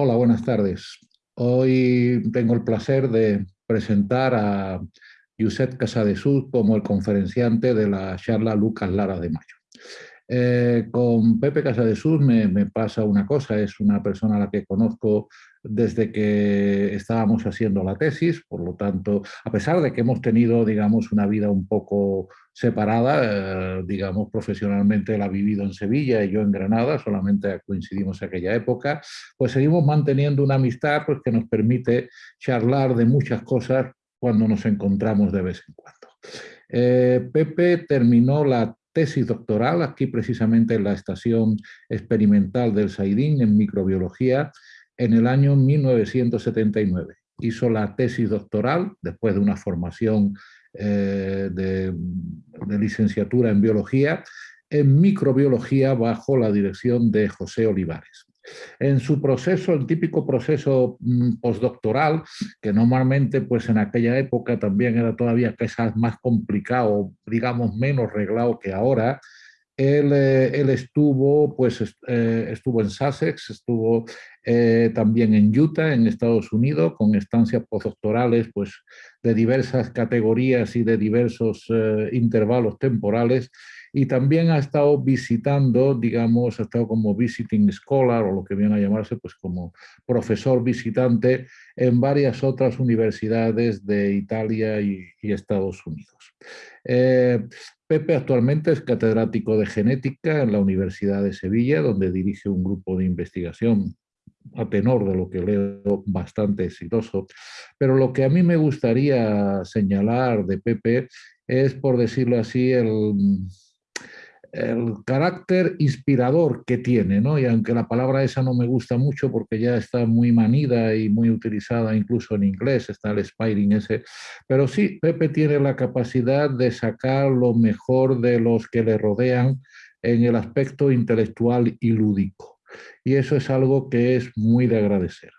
Hola, buenas tardes. Hoy tengo el placer de presentar a Josep Casadesús como el conferenciante de la charla Lucas Lara de Mayo. Eh, con Pepe Casadesús me, me pasa una cosa, es una persona a la que conozco desde que estábamos haciendo la tesis, por lo tanto, a pesar de que hemos tenido, digamos, una vida un poco separada, eh, digamos, profesionalmente él ha vivido en Sevilla y yo en Granada, solamente coincidimos en aquella época, pues seguimos manteniendo una amistad pues, que nos permite charlar de muchas cosas cuando nos encontramos de vez en cuando. Eh, Pepe terminó la tesis doctoral aquí precisamente en la estación experimental del Saidín en microbiología en el año 1979. Hizo la tesis doctoral después de una formación eh, de, licenciatura en biología, en microbiología bajo la dirección de José Olivares. En su proceso, el típico proceso mm, postdoctoral, que normalmente pues en aquella época también era todavía quizás más complicado, digamos menos reglado que ahora, él, eh, él, estuvo, pues, eh, estuvo en Sussex, estuvo eh, también en Utah, en Estados Unidos, con estancias postdoctorales pues, de diversas categorías y de diversos intervalos temporales, y también ha estado visitando, digamos, ha estado como visiting scholar, o lo que viene a llamarse, pues como profesor visitante en varias otras universidades de Italia y, y Estados Unidos. Pepe actualmente es catedrático de genética en la Universidad de Sevilla, donde dirige un grupo de investigación a tenor de lo que leo bastante exitoso. Pero lo que a mí me gustaría señalar de Pepe es, por decirlo así, el, el carácter inspirador que tiene, ¿no? Y aunque la palabra esa no me gusta mucho porque ya está muy manida y muy utilizada incluso en inglés, está el spiring ese, pero sí, Pepe tiene la capacidad de sacar lo mejor de los que le rodean en el aspecto intelectual y lúdico. Y eso es algo que es muy de agradecer.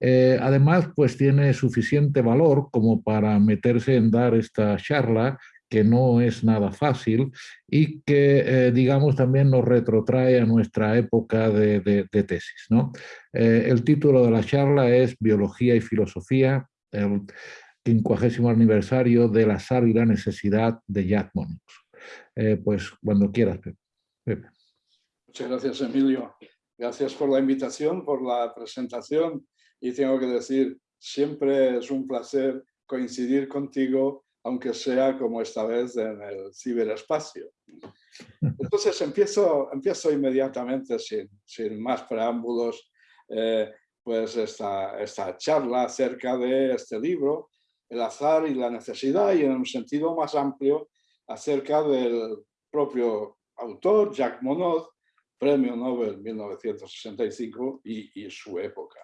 Eh, además, pues tiene suficiente valor como para meterse en dar esta charla que no es nada fácil y que, eh, digamos, también nos retrotrae a nuestra época de, tesis. ¿no? Eh, el título de la charla es Biología y Filosofía, el quincuagésimo aniversario del azar y la necesidad de Jack Monix. Pues cuando quieras, Pepe. Muchas gracias, Emilio. Gracias por la invitación, por la presentación y tengo que decir, siempre es un placer coincidir contigo aunque sea como esta vez en el ciberespacio. Entonces empiezo, empiezo inmediatamente, sin, sin más preámbulos, eh, pues esta, esta charla acerca de este libro, El azar y la necesidad, y en un sentido más amplio, acerca del propio autor, Jacques Monod, Premio Nobel 1965 y, y su época.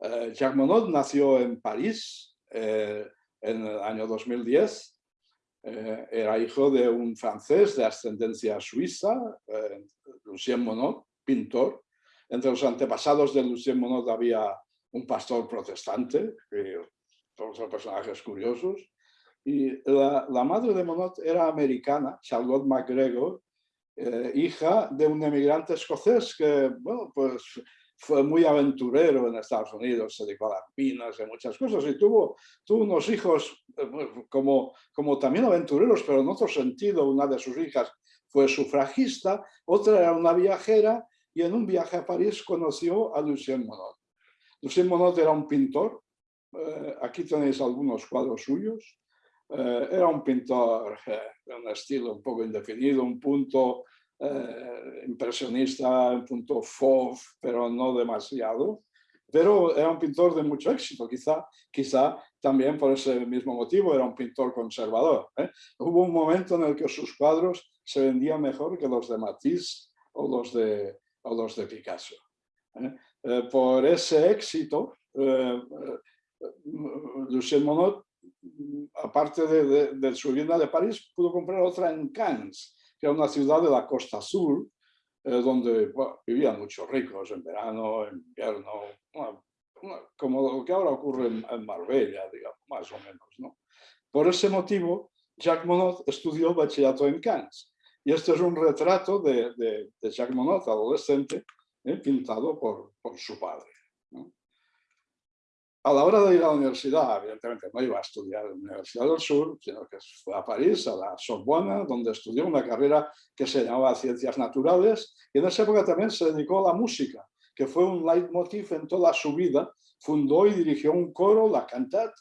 Eh, Jacques Monod nació en París, eh, en el año 2010. Eh, era hijo de un francés de ascendencia suiza, eh, Lucien Monod, pintor. Entre los antepasados de Lucien Monod había un pastor protestante, todos son personajes curiosos. Y la, madre de Monod era americana, Charlotte MacGregor, eh, hija de un emigrante escocés que, bueno, pues fue muy aventurero en Estados Unidos, se dedicó a las pinas y muchas cosas y tuvo, tuvo unos hijos eh, como, como también aventureros, pero en otro sentido. Una de sus hijas fue sufragista, otra era una viajera y en un viaje a París conoció a Lucien Monod. Lucien Monod era un pintor, eh, aquí tenéis algunos cuadros suyos, eh, era un pintor de un estilo un poco indefinido, un punto eh, impresionista, en punto fauve, pero no demasiado. Pero era un pintor de mucho éxito, quizá, quizá también por ese mismo motivo era un pintor conservador. ¿eh? Hubo un momento en el que sus cuadros se vendían mejor que los de Matisse o los de, o los de Picasso. ¿eh? por ese éxito, Lucien Monod, aparte de, de, su vivienda de París, pudo comprar otra en Cannes, que era una ciudad de la costa sur, eh, donde vivían muchos ricos en verano, en invierno, como lo que ahora ocurre en, Marbella, digamos, más o menos. ¿no? Por ese motivo, Jacques Monod estudió bachillerato en Cannes. Y este es un retrato de, de, Jacques Monod, adolescente, eh, pintado por, por, su padre. A la hora de ir a la universidad, evidentemente no iba a estudiar en la Universidad del Sur, sino que fue a París, a la Sorbona, donde estudió una carrera que se llamaba Ciencias Naturales, y en esa época también se dedicó a la música, que fue un leitmotiv en toda su vida. Fundó y dirigió un coro, la Cantat,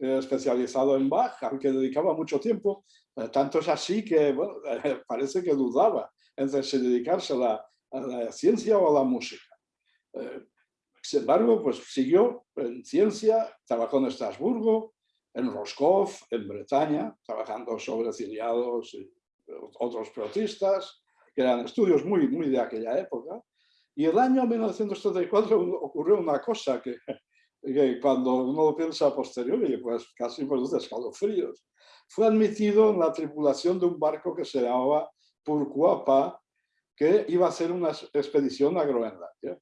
eh, especializado en Bach, al que dedicaba mucho tiempo. Eh, tanto es así que parece que dudaba entre si dedicarse a la, a la ciencia o a la música. Sin embargo, pues siguió en ciencia, trabajó en Estrasburgo, en Roscoff, en Bretaña, trabajando sobre ciliados y otros protistas, que eran estudios muy, muy de aquella época. Y el año 1934 ocurrió una cosa que, que cuando uno lo piensa a posteriori, pues casi produce escalofríos. Fue admitido en la tripulación de un barco que se llamaba Purcuapa, que iba a hacer una expedición a Groenlandia.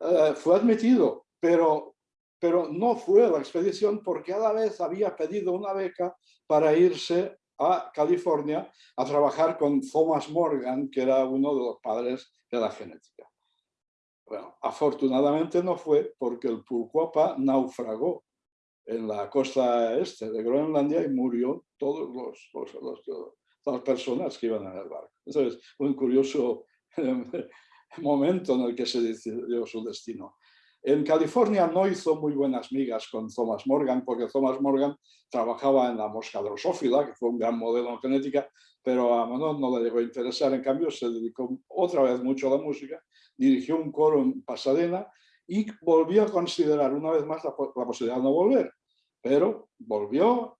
Eh, fue admitido, pero, pero no fue la expedición porque a la vez había pedido una beca para irse a California a trabajar con Thomas Morgan, que era uno de los padres de la genética. Bueno, afortunadamente no fue porque el Purcuapa naufragó en la costa este de Groenlandia y murió todos los, los, todas las personas que iban en el barco. Entonces, un curioso momento en el que se decidió su destino. En California no hizo muy buenas migas con Thomas Morgan, porque Thomas Morgan trabajaba en la mosca drosófila, que fue un gran modelo en genética, pero a Monod no le llegó a interesar. En cambio, se dedicó otra vez mucho a la música, dirigió un coro en Pasadena y volvió a considerar una vez más la, la posibilidad de no volver. Pero volvió,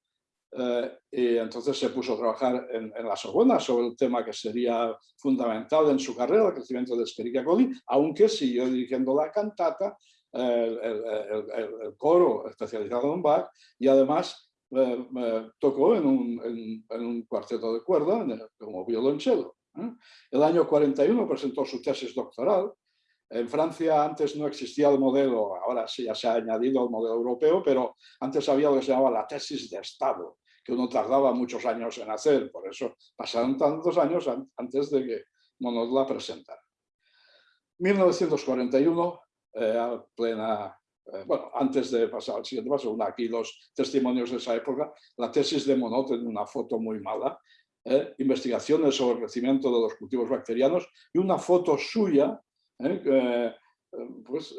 eh, y entonces se puso a trabajar en, la Sorbona sobre el tema que sería fundamental en su carrera, el crecimiento de Escherichia coli, aunque siguió dirigiendo la cantata, el, el, coro especializado en Bach, y además eh, tocó en un, en, un, cuarteto de cuerda como violonchelo. ¿eh? El año 41 presentó su tesis doctoral. En Francia antes no existía el modelo, ahora sí ya se ha añadido el modelo europeo, pero antes había lo que se llamaba la tesis de Estado, que uno tardaba muchos años en hacer, por eso pasaron tantos años antes de que Monod la presentara. 1941, eh, plena, eh, bueno, antes de pasar al siguiente paso, aquí los testimonios de esa época, la tesis de Monod en una foto muy mala, eh, investigaciones sobre el crecimiento de los cultivos bacterianos y una foto suya pues,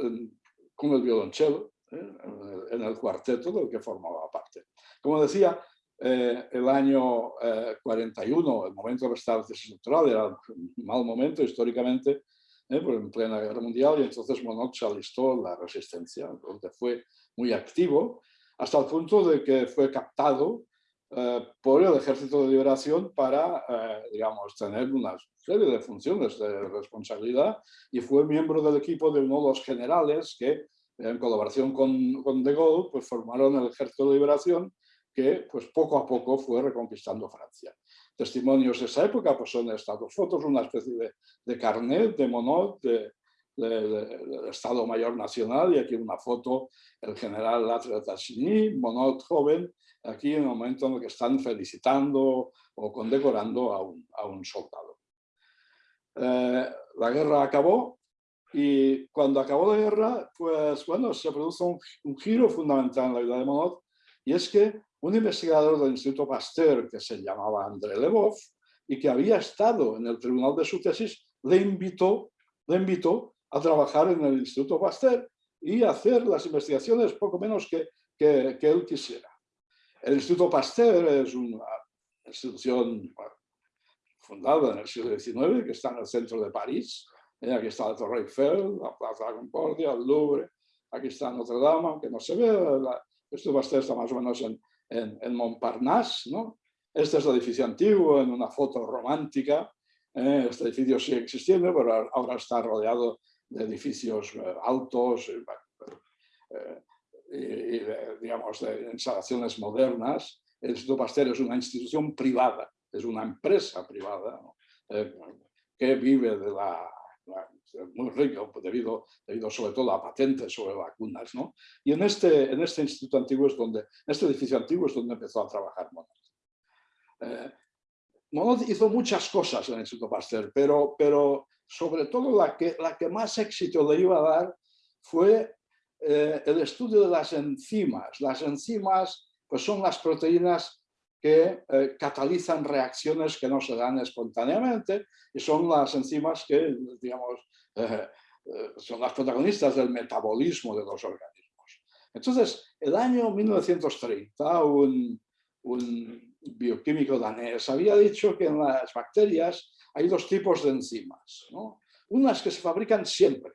con el violonchelo en el cuarteto del que formaba parte. Como decía, eh, el año 41, eh, el momento de la tesis doctoral, era un mal momento históricamente, eh, en plena guerra mundial, y entonces Monod se alistó la resistencia, donde fue muy activo, hasta el punto de que fue captado por el Ejército de Liberación para, digamos, tener una serie de funciones de responsabilidad y fue miembro del equipo de uno de los generales que, en colaboración con, con De Gaulle, pues formaron el Ejército de Liberación que pues, poco a poco fue reconquistando Francia. Testimonios de esa época pues, son estas dos fotos, una especie de, de carnet de Monod, de, del Estado Mayor Nacional, y aquí una foto, el general Latre Tassigny, Monod joven, aquí en el momento en el que están felicitando o condecorando a un, a un soldado. Eh, la guerra acabó y cuando acabó la guerra, pues bueno, se produce un, un, giro fundamental en la vida de Monod y es que un investigador del Instituto Pasteur que se llamaba André Lvov y que había estado en el tribunal de su tesis, le invitó, le invitó a trabajar en el Instituto Pasteur y hacer las investigaciones poco menos que, que, él quisiera. El Instituto Pasteur es una institución fundada en el siglo XIX, que está en el centro de París. Eh, aquí está la Torre Eiffel, la Plaza de la Concordia, el Louvre, aquí está Notre Dame, aunque no se ve, el Instituto Pasteur está más o menos en, en, Montparnasse. ¿no? Este es el edificio antiguo, en una foto romántica. ¿eh? este edificio sigue existiendo, pero ahora está rodeado de edificios eh, altos eh, y, digamos, de instalaciones modernas. El Instituto Pasteur es una institución privada, es una empresa privada que vive de la, muy rico debido, debido sobre todo a patentes sobre vacunas. ¿no? Y en este, en este instituto antiguo es donde, en este edificio antiguo es donde empezó a trabajar Monod. Eh, Monod hizo muchas cosas en el Instituto Pasteur, pero, pero sobre todo la que, la que más éxito le iba a dar fue eh, el estudio de las enzimas. Las enzimas pues son las proteínas que eh, catalizan reacciones que no se dan espontáneamente y son las enzimas que, digamos, eh, son las protagonistas del metabolismo de los organismos. Entonces, el año 1930, un, un bioquímico danés había dicho que en las bacterias hay dos tipos de enzimas. Unas que se fabrican siempre,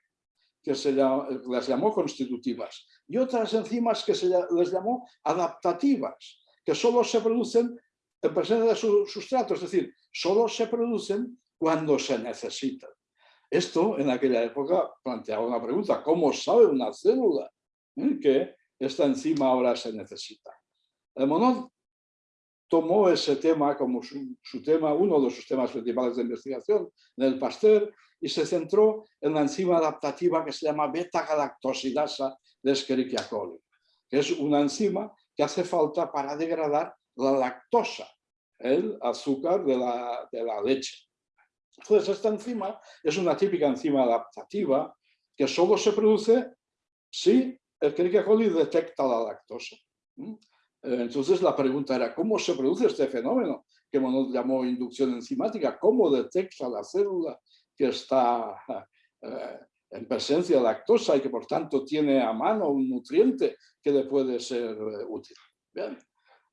que se las llamó constitutivas, y otras enzimas que se les llamó adaptativas, que solo se producen en presencia de su sustrato, es decir, solo se producen cuando se necesitan. Esto en aquella época planteaba una pregunta, ¿cómo sabe una célula eh, que esta enzima ahora se necesita? El Monod tomó ese tema como su, su, tema, uno de sus temas principales de investigación en el Pasteur y se centró en la enzima adaptativa que se llama beta-galactosidasa de Escherichia coli, que es una enzima que hace falta para degradar la lactosa, el azúcar de la, de la leche. Entonces, esta enzima es una típica enzima adaptativa que solo se produce si el coli detecta la lactosa. Entonces la pregunta era, ¿cómo se produce este fenómeno? Que Monod llamó inducción enzimática. ¿Cómo detecta la célula que está eh, en presencia de lactosa y que por tanto tiene a mano un nutriente que le puede ser eh, útil. Bien.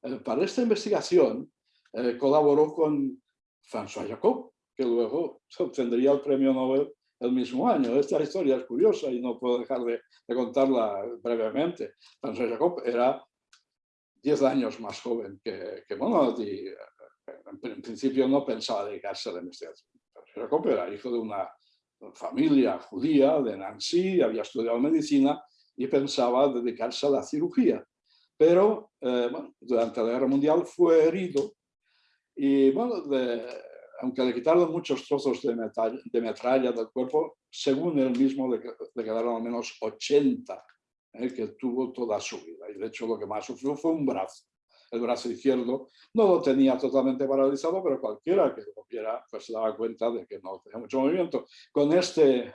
Eh, para esta investigación colaboró con François Jacob, que luego obtendría el premio Nobel el mismo año. Esta historia es curiosa y no puedo dejar de, contarla brevemente. François Jacob era 10 años más joven que, que Monod y en principio no pensaba dedicarse a la investigación. Jacob era hijo de una familia judía de Nancy, había estudiado medicina y pensaba dedicarse a la cirugía. Pero eh, durante la guerra mundial fue herido y bueno, aunque le quitaron muchos trozos de, de, metralla del cuerpo, según él mismo le, quedaron al menos 80 eh, que tuvo toda su vida. Y de hecho lo que más sufrió fue un brazo el brazo izquierdo, no lo tenía totalmente paralizado, pero cualquiera que lo viera pues se daba cuenta de que no tenía mucho movimiento. Con este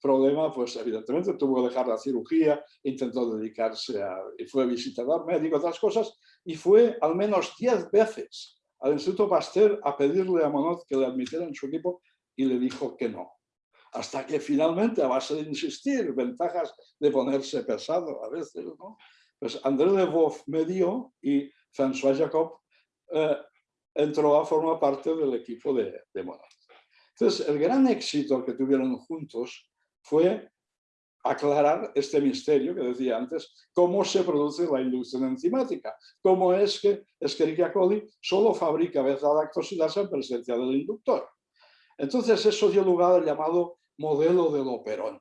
problema, pues evidentemente tuvo que dejar la cirugía, intentó dedicarse a, y fue visitador médico, otras cosas, y fue al menos 10 veces al Instituto Pasteur a pedirle a Monod que le admitiera en su equipo y le dijo que no. Hasta que finalmente, a base de insistir, ventajas de ponerse pesado a veces, ¿no? Pues André Leboeuf me dio y François Jacob eh, entró a formar parte del equipo de, de Entonces, el gran éxito que tuvieron juntos fue aclarar este misterio que decía antes, cómo se produce la inducción enzimática, cómo es que Escherichia coli solo fabrica beta-lactosidasa en presencia del inductor. Entonces eso dio lugar al llamado modelo del operón,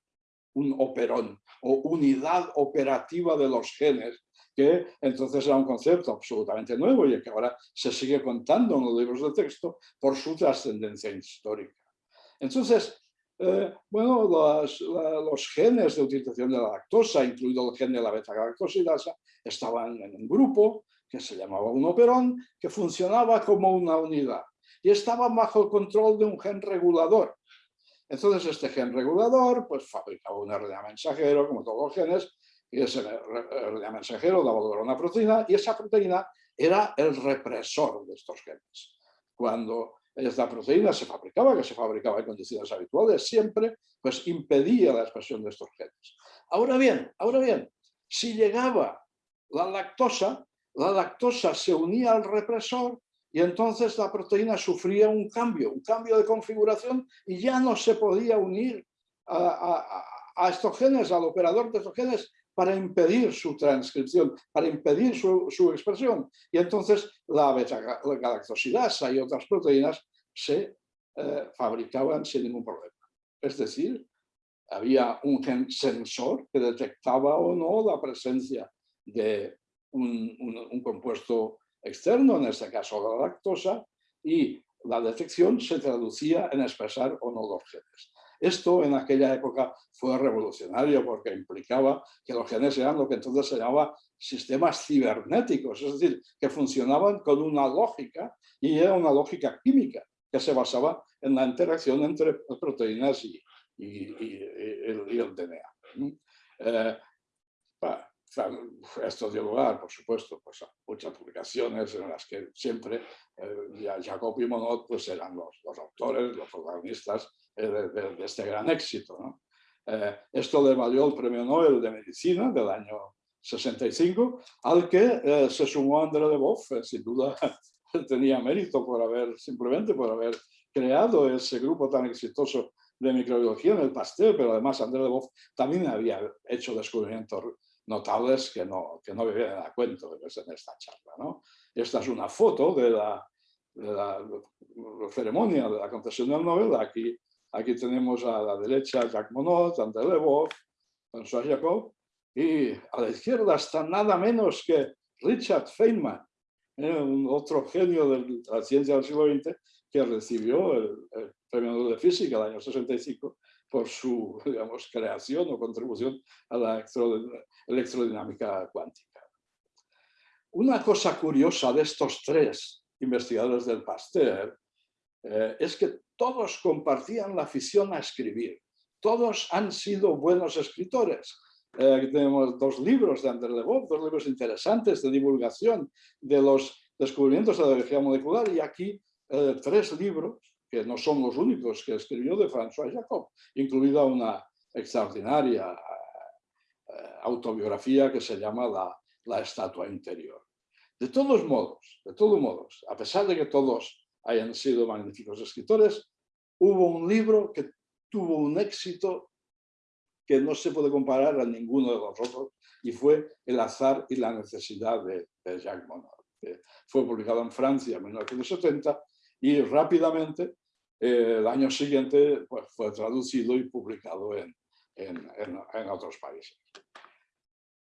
un operón o unidad operativa de los genes que entonces era un concepto absolutamente nuevo y que ahora se sigue contando en los libros de texto por su trascendencia histórica. Entonces, eh, bueno, los, genes de utilización de la lactosa, incluido el gen de la beta-galactosidasa, estaban en un grupo que se llamaba un operón, que funcionaba como una unidad y estaba bajo el control de un gen regulador. Entonces este gen regulador pues, fabricaba un RNA mensajero, como todos los genes, y ese RNA mensajero daba una proteína y esa proteína era el represor de estos genes. Cuando esta proteína se fabricaba, que se fabricaba en condiciones habituales siempre, pues impedía la expresión de estos genes. Ahora bien, ahora bien, si llegaba la lactosa, la lactosa se unía al represor y entonces la proteína sufría un cambio, un cambio de configuración y ya no se podía unir a, estos genes, al operador de estos genes, para impedir su transcripción, para impedir su, expresión. Y entonces la beta-galactosidasa y otras proteínas se eh, fabricaban sin ningún problema. Es decir, había un sensor que detectaba o no la presencia de un compuesto externo, en este caso la lactosa, y la detección se traducía en expresar o no los genes. Esto en aquella época fue revolucionario porque implicaba que los genes eran lo que entonces se llamaba sistemas cibernéticos, es decir, que funcionaban con una lógica y era una lógica química que se basaba en la interacción entre proteínas y, el, DNA. Eh, esto dio lugar, por supuesto, pues, a muchas publicaciones en las que siempre eh, Jacob y Monod pues, eran los, los autores, los protagonistas eh, de, este gran éxito. esto le valió el Premio Nobel de Medicina del año 65, al que se sumó André Leboff, sin duda tenía mérito por haber, simplemente por haber creado ese grupo tan exitoso de microbiología en el Pasteur, pero además André Leboff también había hecho descubrimientos notables que no, que no me vienen a cuento en esta charla. ¿no? Esta es una foto de la, de la, ceremonia de la concesión del Nobel. Aquí, aquí tenemos a la derecha Jacques Monod, André Leboff, François Jacob, y a la izquierda está nada menos que Richard Feynman, ¿eh? un otro genio de la ciencia del siglo XX, que recibió el, Premio Nobel de Física el año 65 por su creación o contribución a la electrodinámica cuántica. Una cosa curiosa de estos tres investigadores del Pasteur eh, es que todos compartían la afición a escribir. Todos han sido buenos escritores. Eh, tenemos dos libros de André Leboff, dos libros interesantes de divulgación de los descubrimientos de la biología molecular y aquí eh, tres libros, que no son los únicos que escribió de François Jacob, incluida una extraordinaria eh, autobiografía que se llama la, la, Estatua Interior. De todos modos, de todos modos, a pesar de que todos hayan sido magníficos escritores, hubo un libro que tuvo un éxito que no se puede comparar a ninguno de los otros, y fue El azar y la necesidad de, Jacques Monod. Fue publicado en Francia en 1970 y rápidamente eh, el año siguiente pues, fue traducido y publicado en, en, en, otros países.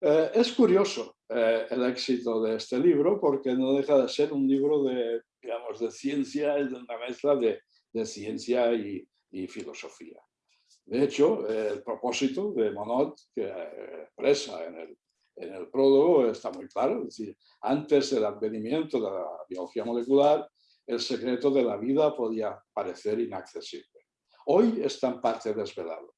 Eh, es curioso eh, el éxito de este libro porque no deja de ser un libro de, digamos, de ciencia, de una mezcla de, de ciencia y, y, filosofía. De hecho, el propósito de Monod, que expresa en el, en el prólogo, está muy claro. Es decir, antes del advenimiento de la biología molecular, el secreto de la vida podía parecer inaccesible. Hoy está en parte desvelado.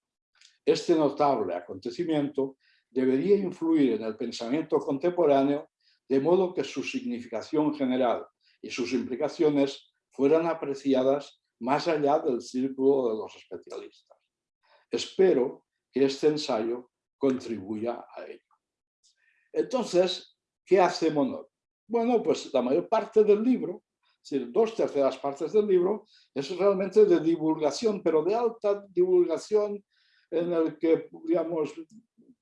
Este notable acontecimiento debería influir en el pensamiento contemporáneo de modo que su significación general y sus implicaciones fueran apreciadas más allá del círculo de los especialistas. Espero que este ensayo contribuya a ello. Entonces, ¿qué hace Monod? Bueno, pues la mayor parte del libro decir, dos terceras partes del libro, es realmente de divulgación, pero de alta divulgación en el que, digamos,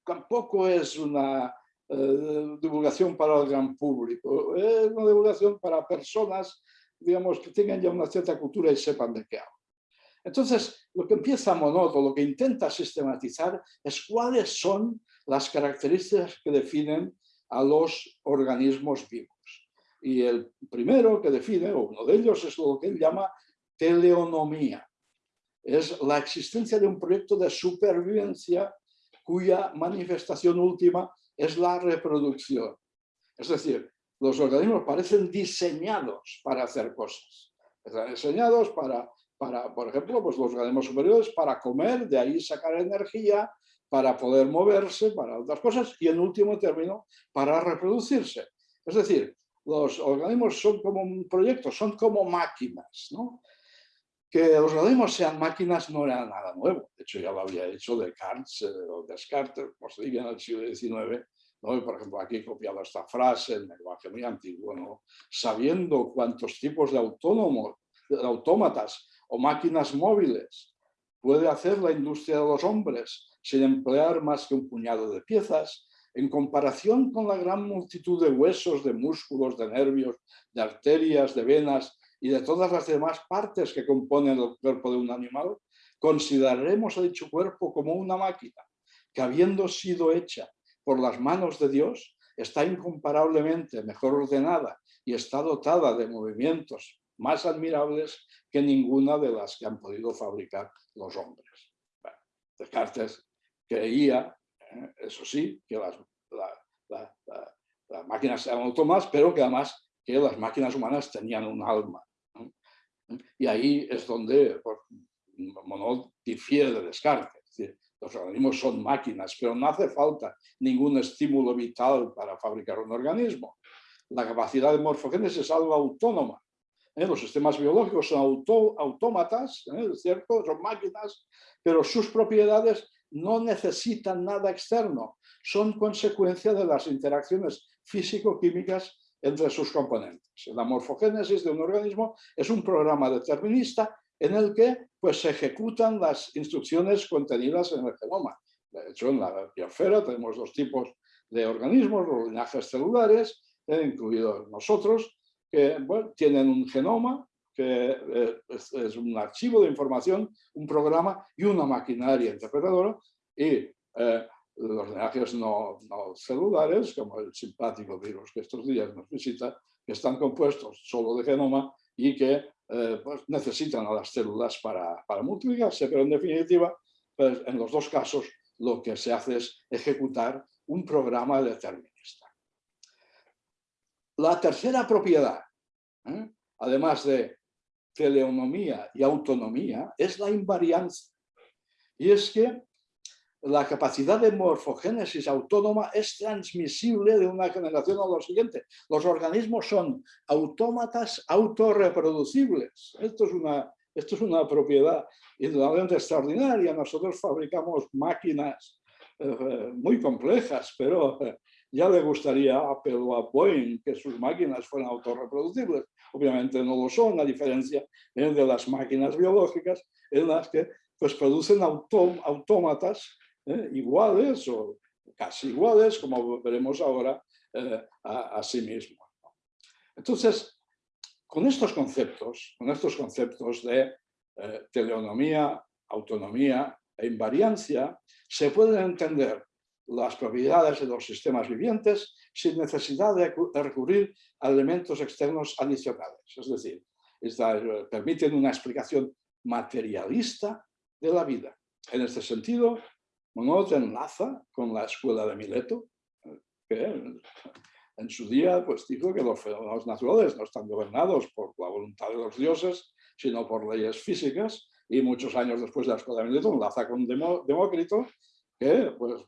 tampoco es una eh, divulgación para el gran público, es una divulgación para personas, digamos, que tengan ya una cierta cultura y sepan de qué hablo. Entonces, lo que empieza Monoto, lo que intenta sistematizar es cuáles son las características que definen a los organismos vivos. Y el primero que define, o uno de ellos, es lo que él llama teleonomía. Es la existencia de un proyecto de supervivencia cuya manifestación última es la reproducción. Es decir, los organismos parecen diseñados para hacer cosas. Están diseñados para, para, por ejemplo, pues los organismos superiores para comer, de ahí sacar energía, para poder moverse, para otras cosas, y en último término, para reproducirse. Es decir, los organismos son como un proyecto, son como máquinas. ¿no? Que los organismos sean máquinas no era nada nuevo. De hecho, ya lo había hecho Descartes, eh, o Descartes, diga en el siglo XIX. ¿no? por ejemplo, aquí he copiado esta frase en lenguaje muy antiguo. ¿no? Sabiendo cuántos tipos de autónomos, de autómatas o máquinas móviles puede hacer la industria de los hombres sin emplear más que un puñado de piezas, en comparación con la gran multitud de huesos, de músculos, de nervios, de arterias, de venas y de todas las demás partes que componen el cuerpo de un animal, consideraremos a dicho cuerpo como una máquina que habiendo sido hecha por las manos de Dios, está incomparablemente mejor ordenada y está dotada de movimientos más admirables que ninguna de las que han podido fabricar los hombres. Descartes creía eso sí, que las, máquinas eran autómatas, pero que además que las máquinas humanas tenían un alma. Y ahí es donde Monod difiere de Descartes. los organismos son máquinas, pero no hace falta ningún estímulo vital para fabricar un organismo. La capacidad de morfogénesis es algo autónoma. ¿eh? Los sistemas biológicos son autómatas, ¿eh? cierto? son máquinas, pero sus propiedades no necesitan nada externo, son consecuencia de las interacciones físico-químicas entre sus componentes. La morfogénesis de un organismo es un programa determinista en el que pues, se ejecutan las instrucciones contenidas en el genoma. De hecho, en la biosfera tenemos dos tipos de organismos, los linajes celulares, eh, incluidos nosotros, que tienen un genoma, que eh, es, un archivo de información, un programa y una maquinaria interpretadora, y eh, los linajes no, celulares, como el simpático virus que estos días nos visita, que están compuestos solo de genoma y que eh, pues necesitan a las células para, multiplicarse, pero en definitiva, pues en los dos casos lo que se hace es ejecutar un programa determinista. La tercera propiedad, además de teleonomía y autonomía, es la invariancia. Y es que la capacidad de morfogénesis autónoma es transmisible de una generación a la siguiente. Los organismos son autómatas autorreproducibles. Esto es una, esto es una propiedad indudablemente extraordinaria. Nosotros fabricamos máquinas eh, muy complejas, pero eh, ya le gustaría a Apple a Boeing que sus máquinas fueran autorreproducibles. Obviamente no lo son, a diferencia de las máquinas biológicas en las que pues, producen autómatas ¿eh? iguales o casi iguales, como veremos ahora, eh, a, sí mismo. Entonces, con estos conceptos, con estos conceptos de eh, teleonomía, autonomía e invariancia, se pueden entender las propiedades de los sistemas vivientes sin necesidad de recurrir a elementos externos adicionales. Es decir, permiten una explicación materialista de la vida. En este sentido, Monod enlaza con la escuela de Mileto, que en su día pues, dijo que los fenómenos naturales no están gobernados por la voluntad de los dioses, sino por leyes físicas, y muchos años después de la escuela de Mileto enlaza con Demócrito, que pues,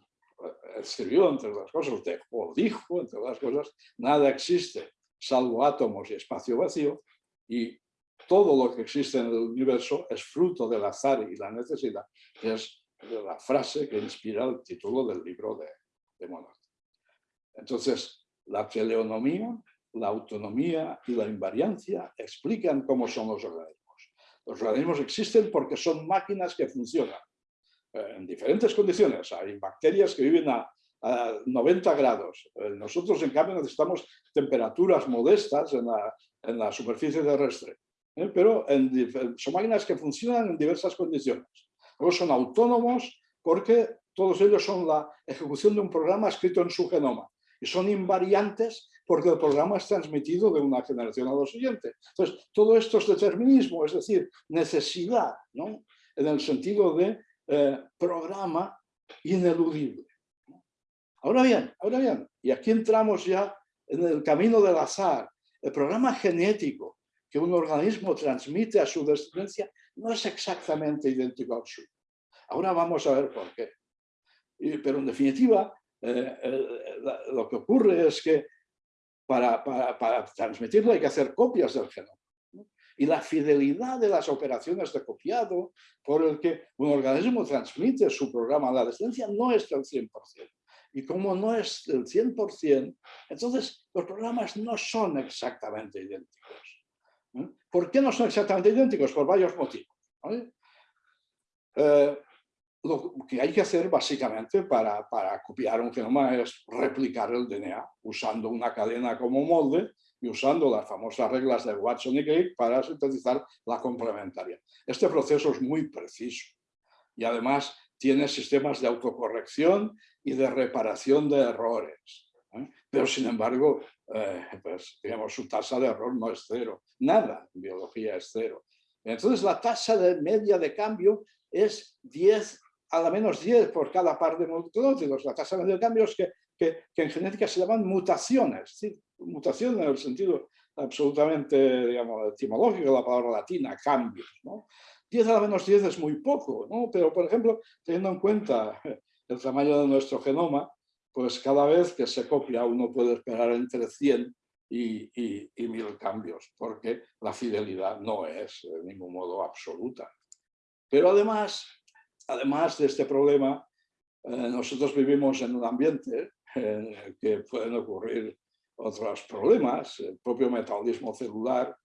escribió, entre otras cosas, o dijo, entre otras cosas, nada existe salvo átomos y espacio vacío, y todo lo que existe en el universo es fruto del azar y la necesidad, que es la frase que inspira el título del libro de, de Entonces, la teleonomía, la autonomía y la invariancia explican cómo son los organismos. Los organismos existen porque son máquinas que funcionan eh, en diferentes condiciones. Hay bacterias que viven a, 90 grados. Eh, nosotros, en cambio, necesitamos temperaturas modestas en la, en la superficie terrestre. ¿eh? Pero son máquinas que funcionan en diversas condiciones. Luego son autónomos porque todos ellos son la ejecución de un programa escrito en su genoma. Y son invariantes porque el programa es transmitido de una generación a la siguiente. Entonces, todo esto es determinismo, es decir, necesidad, ¿no? en el sentido de eh, programa ineludible. Ahora bien, ahora bien, y aquí entramos ya en el camino del azar, el programa genético que un organismo transmite a su descendencia no es exactamente idéntico al suyo. Ahora vamos a ver por qué. pero en definitiva, eh, lo que ocurre es que para, para, transmitirlo hay que hacer copias del genoma. Y la fidelidad de las operaciones de copiado por el que un organismo transmite su programa a la descendencia no es del 100%. Y como no es del 100%, entonces los programas no son exactamente idénticos. ¿Por qué no son exactamente idénticos? Por varios motivos. Eh, lo que hay que hacer básicamente para, para, copiar un genoma es replicar el DNA usando una cadena como molde y usando las famosas reglas de Watson y Crick para sintetizar la complementaria. Este proceso es muy preciso y además tiene sistemas de autocorrección y de reparación de errores. ¿eh? Pero sin embargo, eh, pues, digamos, su tasa de error no es cero. Nada en biología es cero. Entonces la tasa de media de cambio es 10 a la menos 10 por cada par de nucleótidos. La tasa de cambio es que, que, en genética se llaman mutaciones. ¿sí? Mutación en el sentido absolutamente digamos, etimológico de la palabra latina, cambios. ¿no? 10 a la menos 10 es muy poco, ¿no? pero por ejemplo, teniendo en cuenta el tamaño de nuestro genoma, pues cada vez que se copia uno puede esperar entre 100 y, y, mil cambios, porque la fidelidad no es de ningún modo absoluta. Pero además, además de este problema, eh, nosotros vivimos en un ambiente que pueden ocurrir otros problemas. El propio metabolismo celular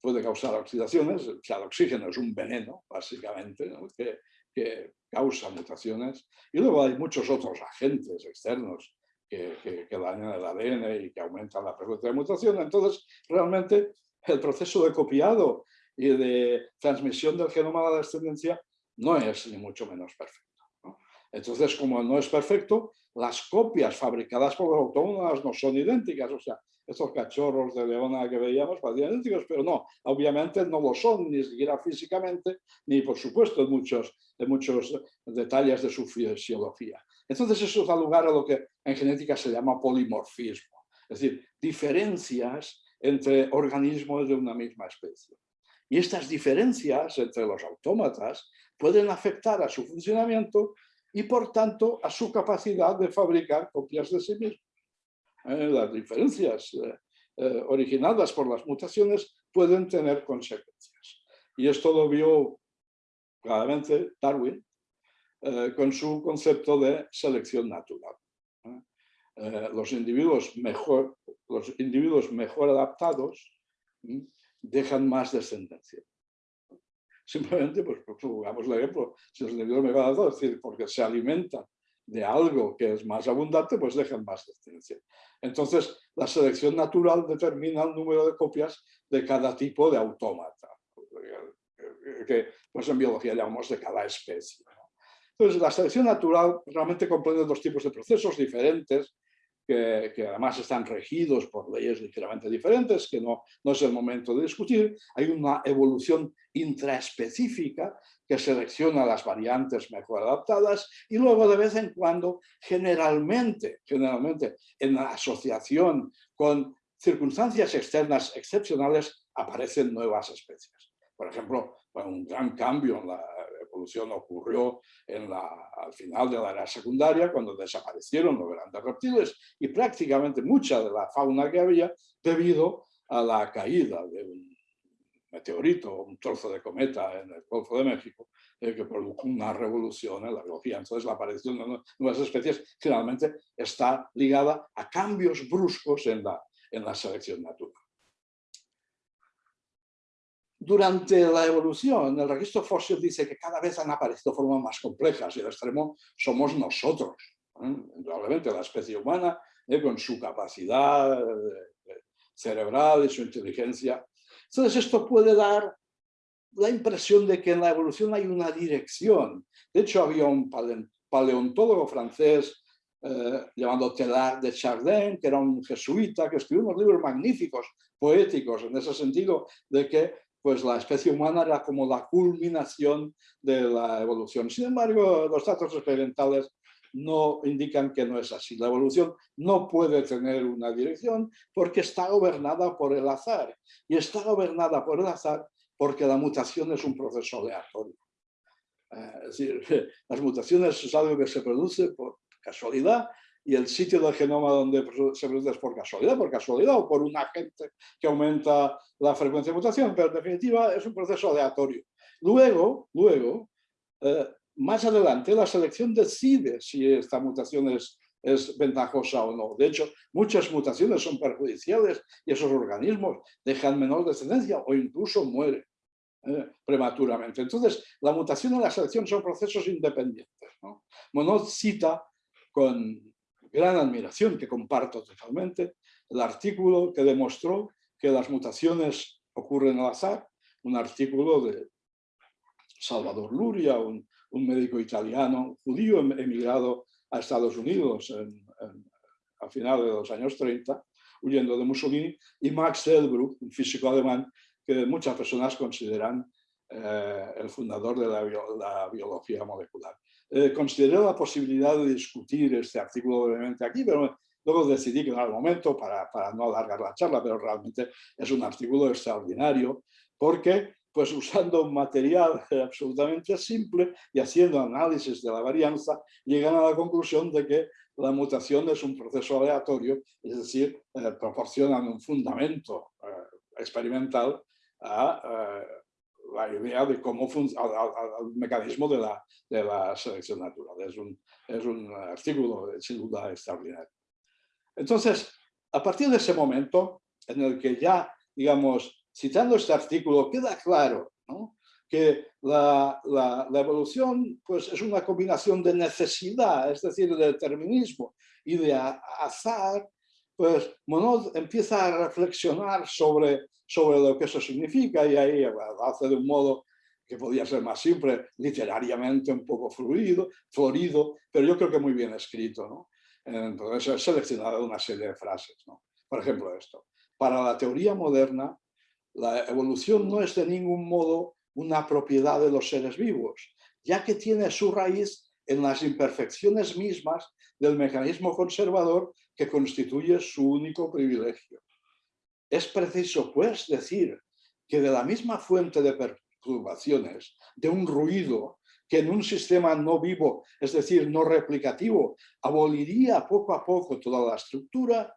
puede causar oxidaciones. O sea, el oxígeno es un veneno, básicamente, que, que, causa mutaciones. Y luego hay muchos otros agentes externos que, que, dañan el ADN y que aumentan la frecuencia de mutación. Entonces, realmente, el proceso de copiado y de transmisión del genoma a la descendencia no es ni mucho menos perfecto. Entonces, como no es perfecto, las copias fabricadas por los autónomos no son idénticas. O sea, estos cachorros de leona que veíamos parecían idénticos, pero no, obviamente no lo son, ni siquiera físicamente, ni por supuesto en muchos, en muchos detalles de su fisiología. Entonces eso da lugar a lo que en genética se llama polimorfismo, es decir, diferencias entre organismos de una misma especie. Y estas diferencias entre los autómatas pueden afectar a su funcionamiento y por tanto a su capacidad de fabricar copias de sí mismos. Eh, las diferencias eh, eh, originadas por las mutaciones pueden tener consecuencias. Y esto lo vio claramente Darwin con su concepto de selección natural. los, individuos mejor, los individuos mejor adaptados dejan más descendencia. Simplemente, pues, jugamos el ejemplo, si los individuos me van a es decir, porque se alimentan de algo que es más abundante, pues dejan más descendencia. Entonces, la selección natural determina el número de copias de cada tipo de autómata, que pues en biología llamamos de cada especie. Entonces, la selección natural realmente comprende dos tipos de procesos diferentes que, además están regidos por leyes ligeramente diferentes, que no, no es el momento de discutir. Hay una evolución intraespecífica que selecciona las variantes mejor adaptadas y luego de vez en cuando, generalmente, generalmente en asociación con circunstancias externas excepcionales, aparecen nuevas especies. Por ejemplo, un gran cambio en la evolución ocurrió en la, al final de la era secundaria, cuando desaparecieron los grandes reptiles y prácticamente mucha de la fauna que había debido a la caída de un meteorito, un trozo de cometa en el Golfo de México, eh, que produjo una revolución en la biología. Entonces la aparición de nuevas especies generalmente está ligada a cambios bruscos en la, en la selección natural. Durante la evolución, el registro fósil dice que cada vez han aparecido formas más complejas y el extremo somos nosotros. Probablemente la especie humana, ¿eh? con su capacidad eh, cerebral y su inteligencia. Entonces esto puede dar la impresión de que en la evolución hay una dirección. De hecho, había un paleontólogo francés eh, llamado Teilhard de Chardin, que era un jesuita, que escribió unos libros magníficos, poéticos, en ese sentido de que pues la especie humana era como la culminación de la evolución. Sin embargo, los datos experimentales no indican que no es así. La evolución no puede tener una dirección porque está gobernada por el azar. Y está gobernada por el azar porque la mutación es un proceso aleatorio. Eh, es decir, las mutaciones es algo que se produce por casualidad y el sitio del genoma donde se produce es por casualidad, por casualidad o por un agente que aumenta la frecuencia de mutación, pero en definitiva es un proceso aleatorio. Luego, luego eh, más adelante la selección decide si esta mutación es, es ventajosa o no. De hecho, muchas mutaciones son perjudiciales y esos organismos dejan menor descendencia o incluso mueren. Eh, prematuramente. Entonces, la mutación y la selección son procesos independientes. ¿no? Monod cita con gran admiración que comparto totalmente, el artículo que demostró que las mutaciones ocurren al azar, un artículo de Salvador Luria, un, médico italiano judío em, emigrado a Estados Unidos a finales de los años 30, huyendo de Mussolini, y Max Delbruck, un físico alemán que muchas personas consideran eh, el fundador de la biología molecular eh, consideré la posibilidad de discutir este artículo brevemente aquí, pero luego decidí que no era el momento para, para no alargar la charla, pero realmente es un artículo extraordinario porque pues usando un material absolutamente simple y haciendo análisis de la varianza, llegan a la conclusión de que la mutación es un proceso aleatorio, es decir, eh, proporcionan un fundamento eh, experimental a eh, la idea de cómo funciona, al, mecanismo de la, de la, selección natural. Es un, es un artículo sin duda extraordinario. Entonces, a partir de ese momento en el que ya, digamos, citando este artículo, queda claro que la, evolución pues, es una combinación de necesidad, es decir, de determinismo y de azar, pues Monod empieza a reflexionar sobre, sobre lo que eso significa y ahí hace de un modo que podía ser más simple, literariamente un poco fluido, florido, pero yo creo que muy bien escrito. ¿no? Entonces he seleccionado una serie de frases. ¿no? Por ejemplo esto, para la teoría moderna, la evolución no es de ningún modo una propiedad de los seres vivos, ya que tiene su raíz en las imperfecciones mismas del mecanismo conservador que constituye su único privilegio. Es preciso, pues, decir que de la misma fuente de perturbaciones, de un ruido que en un sistema no vivo, es decir, no replicativo, aboliría poco a poco toda la estructura,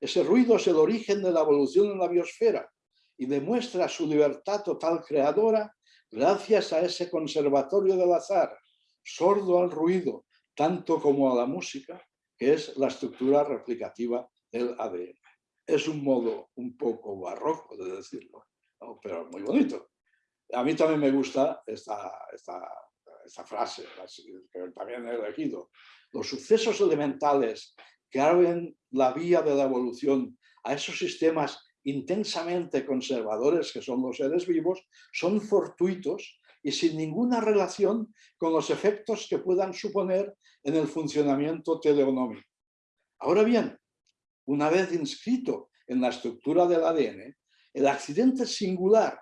ese ruido es el origen de la evolución en la biosfera, y demuestra su libertad total creadora gracias a ese conservatorio del azar, sordo al ruido, tanto como a la música, que es la estructura replicativa del ADN. Es un modo un poco barroco de decirlo, pero muy bonito. A mí también me gusta esta, esta, esta frase, que también he elegido. Los sucesos elementales que abren la vía de la evolución a esos sistemas intensamente conservadores que son los seres vivos, son fortuitos y sin ninguna relación con los efectos que puedan suponer en el funcionamiento teleonómico. Ahora bien, una vez inscrito en la estructura del ADN, el accidente singular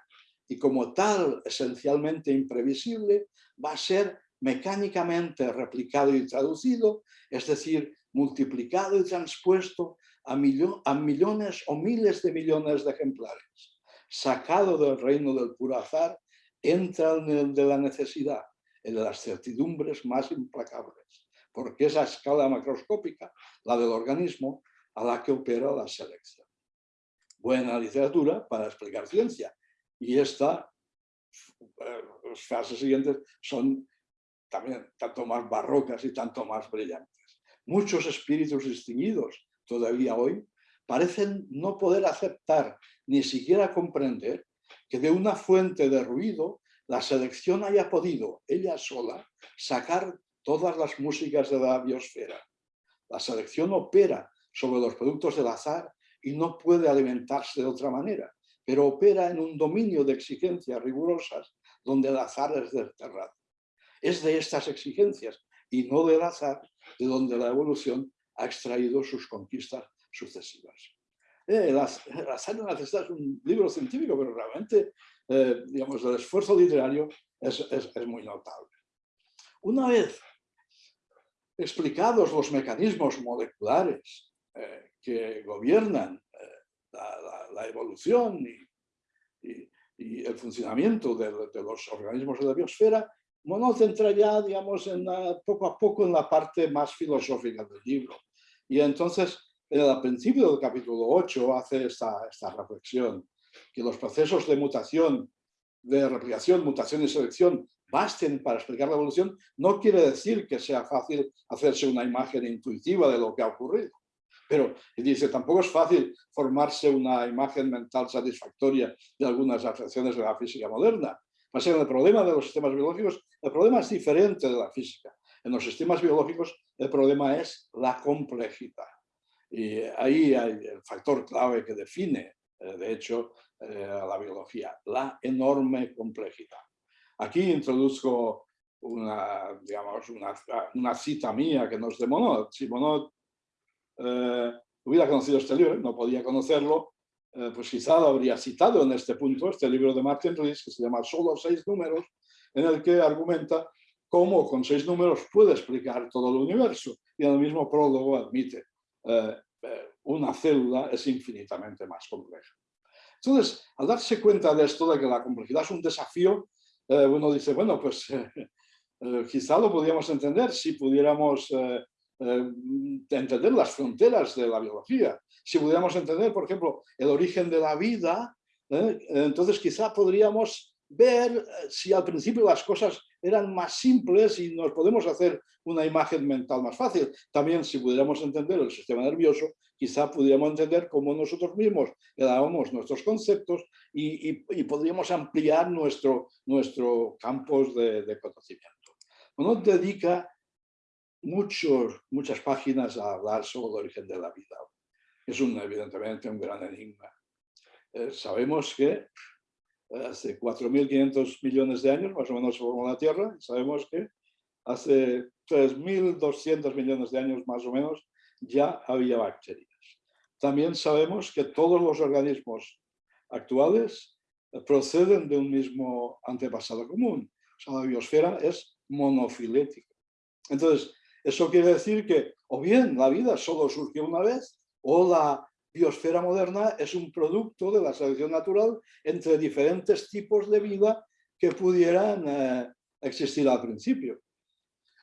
y como tal esencialmente imprevisible va a ser mecánicamente replicado y traducido, es decir, multiplicado y transpuesto a, millones o miles de millones de ejemplares. Sacado del reino del puro azar, entra en el de la necesidad, en las certidumbres más implacables, porque es a escala macroscópica, la del organismo, a la que opera la selección. Buena literatura para explicar ciencia. Y esta, eh, las frases siguientes son también tanto más barrocas y tanto más brillantes. Muchos espíritus distinguidos todavía hoy, parecen no poder aceptar ni siquiera comprender que de una fuente de ruido la selección haya podido, ella sola, sacar todas las músicas de la biosfera. La selección opera sobre los productos del azar y no puede alimentarse de otra manera, pero opera en un dominio de exigencias rigurosas donde el azar es desterrado. Es de estas exigencias y no del azar de donde la evolución ha extraído sus conquistas sucesivas. Eh, las, las es un libro científico, pero realmente, eh, digamos, el esfuerzo literario es, es, muy notable. Una vez explicados los mecanismos moleculares eh, que gobiernan la, la, evolución y, el funcionamiento de, los organismos de la biosfera, Monod entra ya, digamos, en poco a poco en la parte más filosófica del libro. Y entonces, al principio del capítulo 8 hace esta reflexión, que los procesos de mutación, de replicación, mutación y selección basten para explicar la evolución, no quiere decir que sea fácil hacerse una imagen intuitiva de lo que ha ocurrido. Pero, dice, tampoco es fácil formarse una imagen mental satisfactoria de algunas afecciones de la física moderna. Más el problema de los sistemas biológicos, el problema es diferente de la física. En los sistemas biológicos el problema es la complejidad. Y ahí hay el factor clave que define, eh, de hecho, eh, la biología, la enorme complejidad. Aquí introduzco una, digamos, una, cita mía que nos de Monod. Si Monod eh, hubiera conocido este libro, no podía conocerlo, pues quizá lo habría citado en este punto, este libro de Martin Rees, que se llama Solo seis números, en el que argumenta cómo con seis números puede explicar todo el universo. Y en el mismo prólogo admite, eh, eh, una célula es infinitamente más compleja. Entonces, al darse cuenta de esto, de que la complejidad es un desafío, eh, uno dice, bueno, pues eh, quizá lo podríamos entender si pudiéramos entender las fronteras de la biología. Si pudiéramos entender, por ejemplo, el origen de la vida, entonces quizá podríamos ver si al principio las cosas eran más simples y nos podemos hacer una imagen mental más fácil. También si pudiéramos entender el sistema nervioso, quizá pudiéramos entender cómo nosotros mismos dábamos nuestros conceptos y, podríamos ampliar nuestro, nuestro campos de, conocimiento. Uno dedica muchos, muchas páginas a hablar sobre el origen de la vida. Es un, evidentemente un gran enigma. Eh, sabemos que hace 4.500 millones de años, más o menos se formó la Tierra, sabemos que hace 3.200 millones de años, más o menos, ya había bacterias. También sabemos que todos los organismos actuales proceden de un mismo antepasado común. O sea, la biosfera es monofilética. Entonces, eso quiere decir que o bien la vida solo surgió una vez, o la biosfera moderna es un producto de la selección natural entre diferentes tipos de vida que pudieran eh, existir al principio.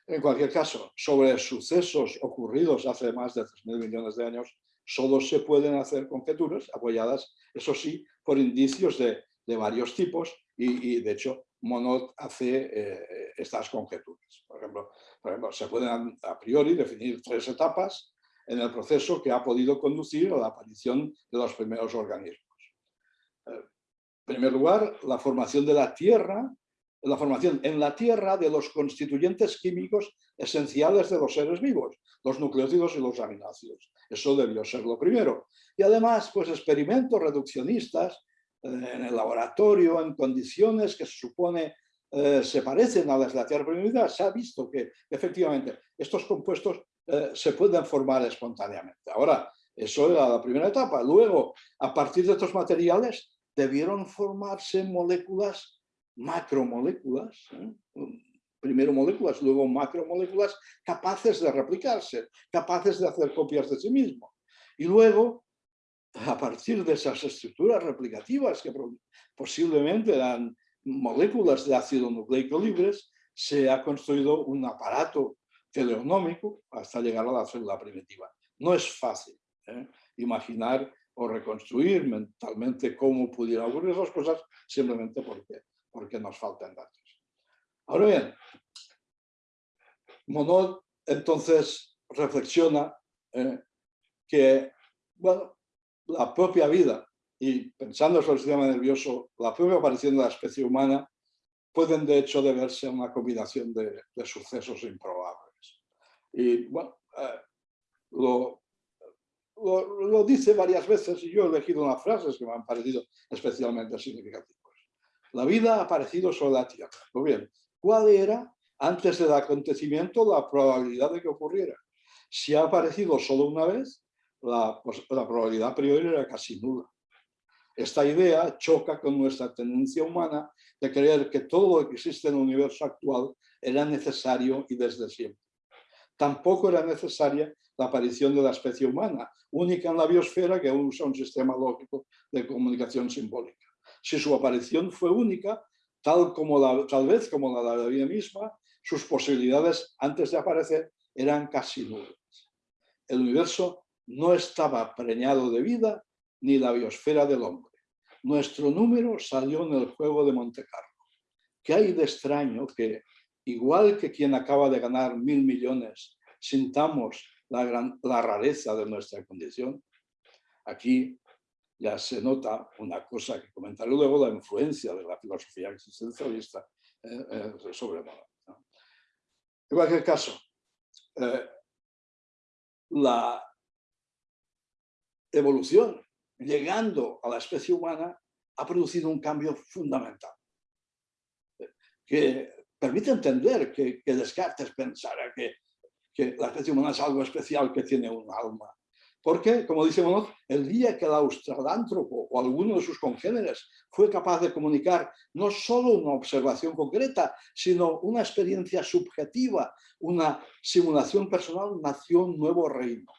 En cualquier caso, sobre sucesos ocurridos hace más de 3.000 millones de años, solo se pueden hacer conjeturas apoyadas, eso sí, por indicios de, varios tipos y, de hecho, Monod hace eh, estas conjeturas. Por ejemplo, por ejemplo, se pueden a priori definir tres etapas en el proceso que ha podido conducir a la aparición de los primeros organismos. Eh, en primer lugar, la formación de la Tierra, la formación en la Tierra de los constituyentes químicos esenciales de los seres vivos, los nucleótidos y los aminoácidos. Eso debió ser lo primero. Y además, pues experimentos reduccionistas eh, en el laboratorio, en condiciones que se supone eh, se parecen a las de la Tierra primitiva, se ha visto que efectivamente estos compuestos eh, se pueden formar espontáneamente. Ahora, eso era la primera etapa. Luego, a partir de estos materiales, debieron formarse moléculas, macromoléculas, ¿eh? primero moléculas, luego macromoléculas, capaces de replicarse, capaces de hacer copias de sí mismo. Y luego, a partir de esas estructuras replicativas, que posiblemente eran moléculas de ácido nucleico libres, se ha construido un aparato teleonómico hasta llegar a la célula primitiva. No es fácil ¿eh? imaginar o reconstruir mentalmente cómo pudieran ocurrir esas cosas simplemente porque, porque nos faltan datos. Ahora bien, Monod entonces reflexiona ¿eh? que bueno, la propia vida y pensando sobre el sistema nervioso, la propia aparición de la especie humana pueden de hecho deberse a una combinación de sucesos improbables. Y bueno, eh, lo, dice varias veces y yo he elegido unas frases que me han parecido especialmente significativas. La vida ha aparecido sobre la Tierra. Muy bien, ¿cuál era antes del acontecimiento la probabilidad de que ocurriera? Si ha aparecido solo una vez, la, pues, la probabilidad priori era casi nula. Esta idea choca con nuestra tendencia humana de creer que todo lo que existe en el universo actual era necesario y desde siempre tampoco era necesaria la aparición de la especie humana, única en la biosfera que usa un sistema lógico de comunicación simbólica. Si su aparición fue única, tal, como la, tal vez como la de la vida misma, sus posibilidades antes de aparecer eran casi nulas. El universo no estaba preñado de vida ni la biosfera del hombre. Nuestro número salió en el juego de Monte Carlo. ¿Qué hay de extraño que igual que quien acaba de ganar mil millones, sintamos la, la rareza de nuestra condición. Aquí ya se nota una cosa que comentaré luego, la influencia de la filosofía existencialista eh, eh, sobre moda. En cualquier caso, eh, la evolución, llegando a la especie humana, ha producido un cambio fundamental, que permite entender que, Descartes pensara que, que, la especie humana es algo especial que tiene un alma. Porque, como dice Monod, el día que el australántropo o alguno de sus congéneres fue capaz de comunicar no solo una observación concreta, sino una experiencia subjetiva, una simulación personal, nació un nuevo reino,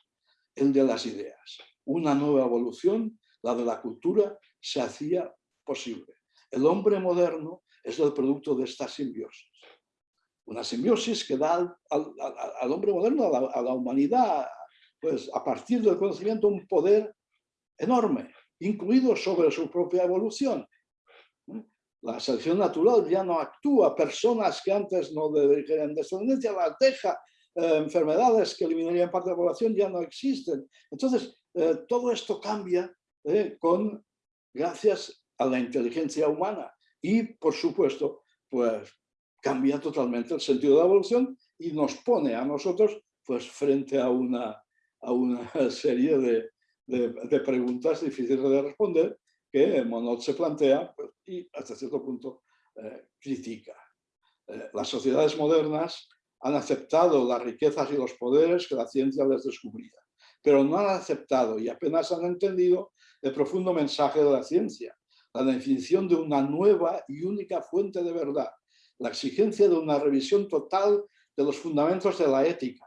el de las ideas. Una nueva evolución, la de la cultura, se hacía posible. El hombre moderno es el producto de esta simbiosis. Una simbiosis que da al, hombre moderno, a la, humanidad, pues a partir del conocimiento, un poder enorme, incluido sobre su propia evolución. La selección natural ya no actúa, personas que antes no dedicarían descendencia las deja, eh, enfermedades que eliminarían parte de la población ya no existen. Entonces, eh, todo esto cambia eh, con, gracias a la inteligencia humana y, por supuesto, pues cambia totalmente el sentido de la evolución y nos pone a nosotros pues, frente a una, a una serie de, de, preguntas difíciles de responder que Monod se plantea pues, y hasta cierto punto eh, critica. Eh, las sociedades modernas han aceptado las riquezas y los poderes que la ciencia les descubría, pero no han aceptado y apenas han entendido el profundo mensaje de la ciencia, la definición de una nueva y única fuente de verdad, la exigencia de una revisión total de los fundamentos de la ética,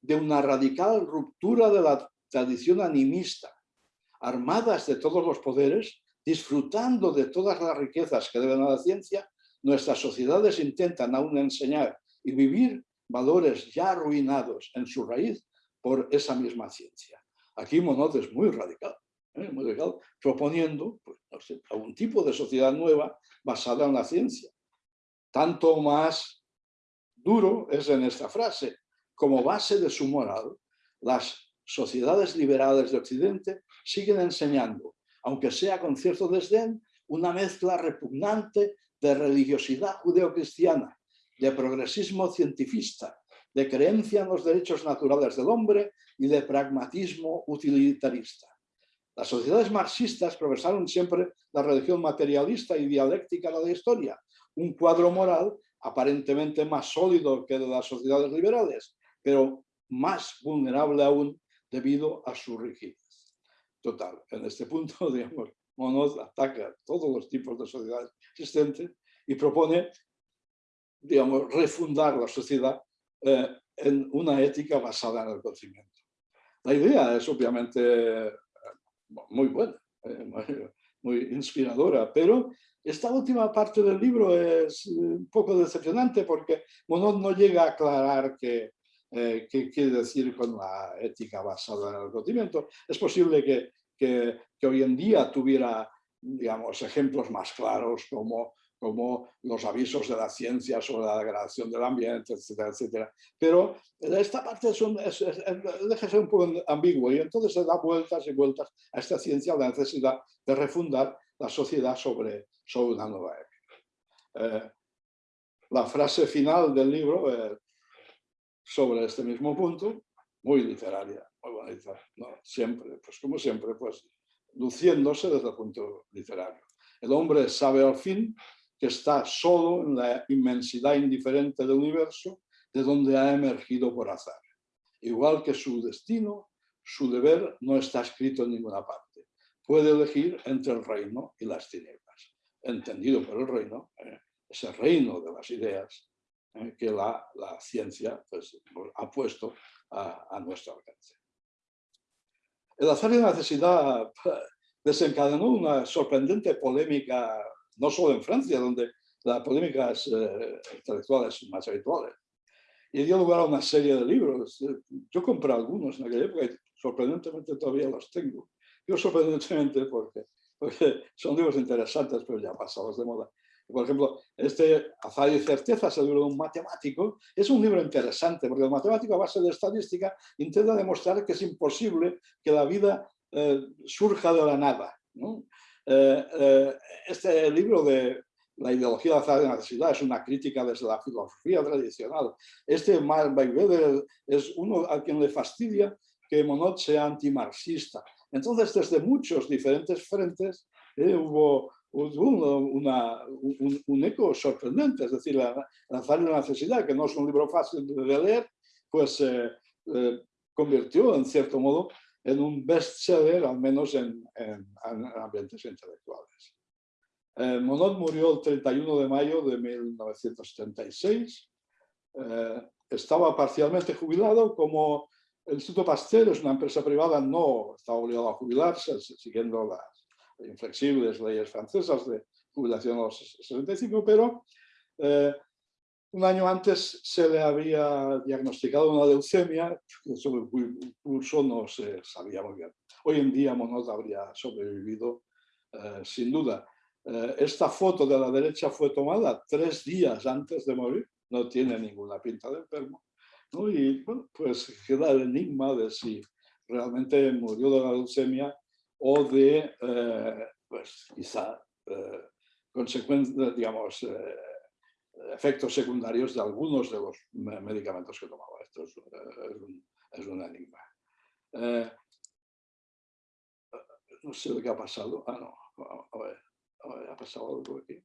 de una radical ruptura de la tradición animista, armadas de todos los poderes, disfrutando de todas las riquezas que deben a la ciencia, nuestras sociedades intentan aún enseñar y vivir valores ya arruinados en su raíz por esa misma ciencia. Aquí Monod es muy radical. ¿eh? proponiendo pues, algún tipo de sociedad nueva basada en la ciencia. Tanto más duro es en esta frase, como base de su moral, las sociedades liberales de Occidente siguen enseñando, aunque sea con cierto desdén, una mezcla repugnante de religiosidad judeocristiana, de progresismo cientifista, de creencia en los derechos naturales del hombre y de pragmatismo utilitarista. Las sociedades marxistas profesaron siempre la religión materialista y dialéctica de la historia, un cuadro moral aparentemente más sólido que de las sociedades liberales, pero más vulnerable aún debido a su rigidez. Total, en este punto, digamos, Monod ataca todos los tipos de sociedades existentes y propone, digamos, refundar la sociedad eh, en una ética basada en el conocimiento. La idea es obviamente muy buena, eh, muy, inspiradora, pero esta última parte del libro es un poco decepcionante porque Monod no llega a aclarar qué, eh, qué quiere decir con la ética basada en el conocimiento. Es posible que, que, que hoy en día tuviera digamos, ejemplos más claros como como los avisos de la ciencia sobre la degradación del ambiente, etcétera, etcétera. Pero esta parte es deja ser un poco ambiguo y entonces se da vueltas y vueltas a esta ciencia la necesidad de refundar la sociedad sobre, sobre una nueva época. Eh, la frase final del libro sobre este mismo punto, muy literaria, muy bonita, siempre, pues como siempre, pues luciéndose desde el punto literario. El hombre sabe al fin que está solo en la inmensidad indiferente del universo de donde ha emergido por azar. Igual que su destino, su deber no está escrito en ninguna parte. Puede elegir entre el reino y las tinieblas. Entendido por el reino, eh, ese reino de las ideas eh, que la, ciencia pues, ha puesto a, a nuestro alcance. El y la necesidad desencadenó una sorprendente polémica no solo en Francia, donde la polémica es, eh, intelectual es más habitual. Y dio lugar a una serie de libros. Yo compré algunos en aquella época y sorprendentemente todavía los tengo. Yo sorprendentemente porque, porque son libros interesantes, pero ya pasados de moda. Por ejemplo, este Azar y Certezas, el libro de un matemático, es un libro interesante porque el matemático a base de estadística intenta demostrar que es imposible que la vida eh, surja de la nada. ¿no? Eh, eh, este libro de la ideología de la de necesidad es una crítica desde la filosofía tradicional. Este Mark Weber es uno a quien le fastidia que Monod sea antimarxista. Entonces, desde muchos diferentes frentes eh, hubo, una, un, eco sorprendente, es decir, la, la la necesidad, que no es un libro fácil de leer, pues se convirtió en cierto modo en un bestseller, al menos en, ambientes intelectuales. Eh, Monod murió el 31 de mayo de 1976. Eh, estaba parcialmente jubilado, como el Instituto Pasteur es una empresa privada, no estaba obligado a jubilarse, siguiendo las, inflexibles leyes francesas de jubilación a los 65, pero eh, un año antes se le había diagnosticado una leucemia, sobre el curso no se sabía muy bien. Hoy en día Monod habría sobrevivido eh, sin duda. Eh, esta foto de la derecha fue tomada tres días antes de morir, no tiene ninguna pinta de enfermo. Y pues queda el enigma de si realmente murió de la leucemia o de, eh, pues quizá, consecuencias, digamos, efectos secundarios de algunos de los medicamentos que tomaba. Esto es, un, es un, enigma. no sé lo que ha pasado. Ah, no. A ver, a ver, ha pasado algo aquí.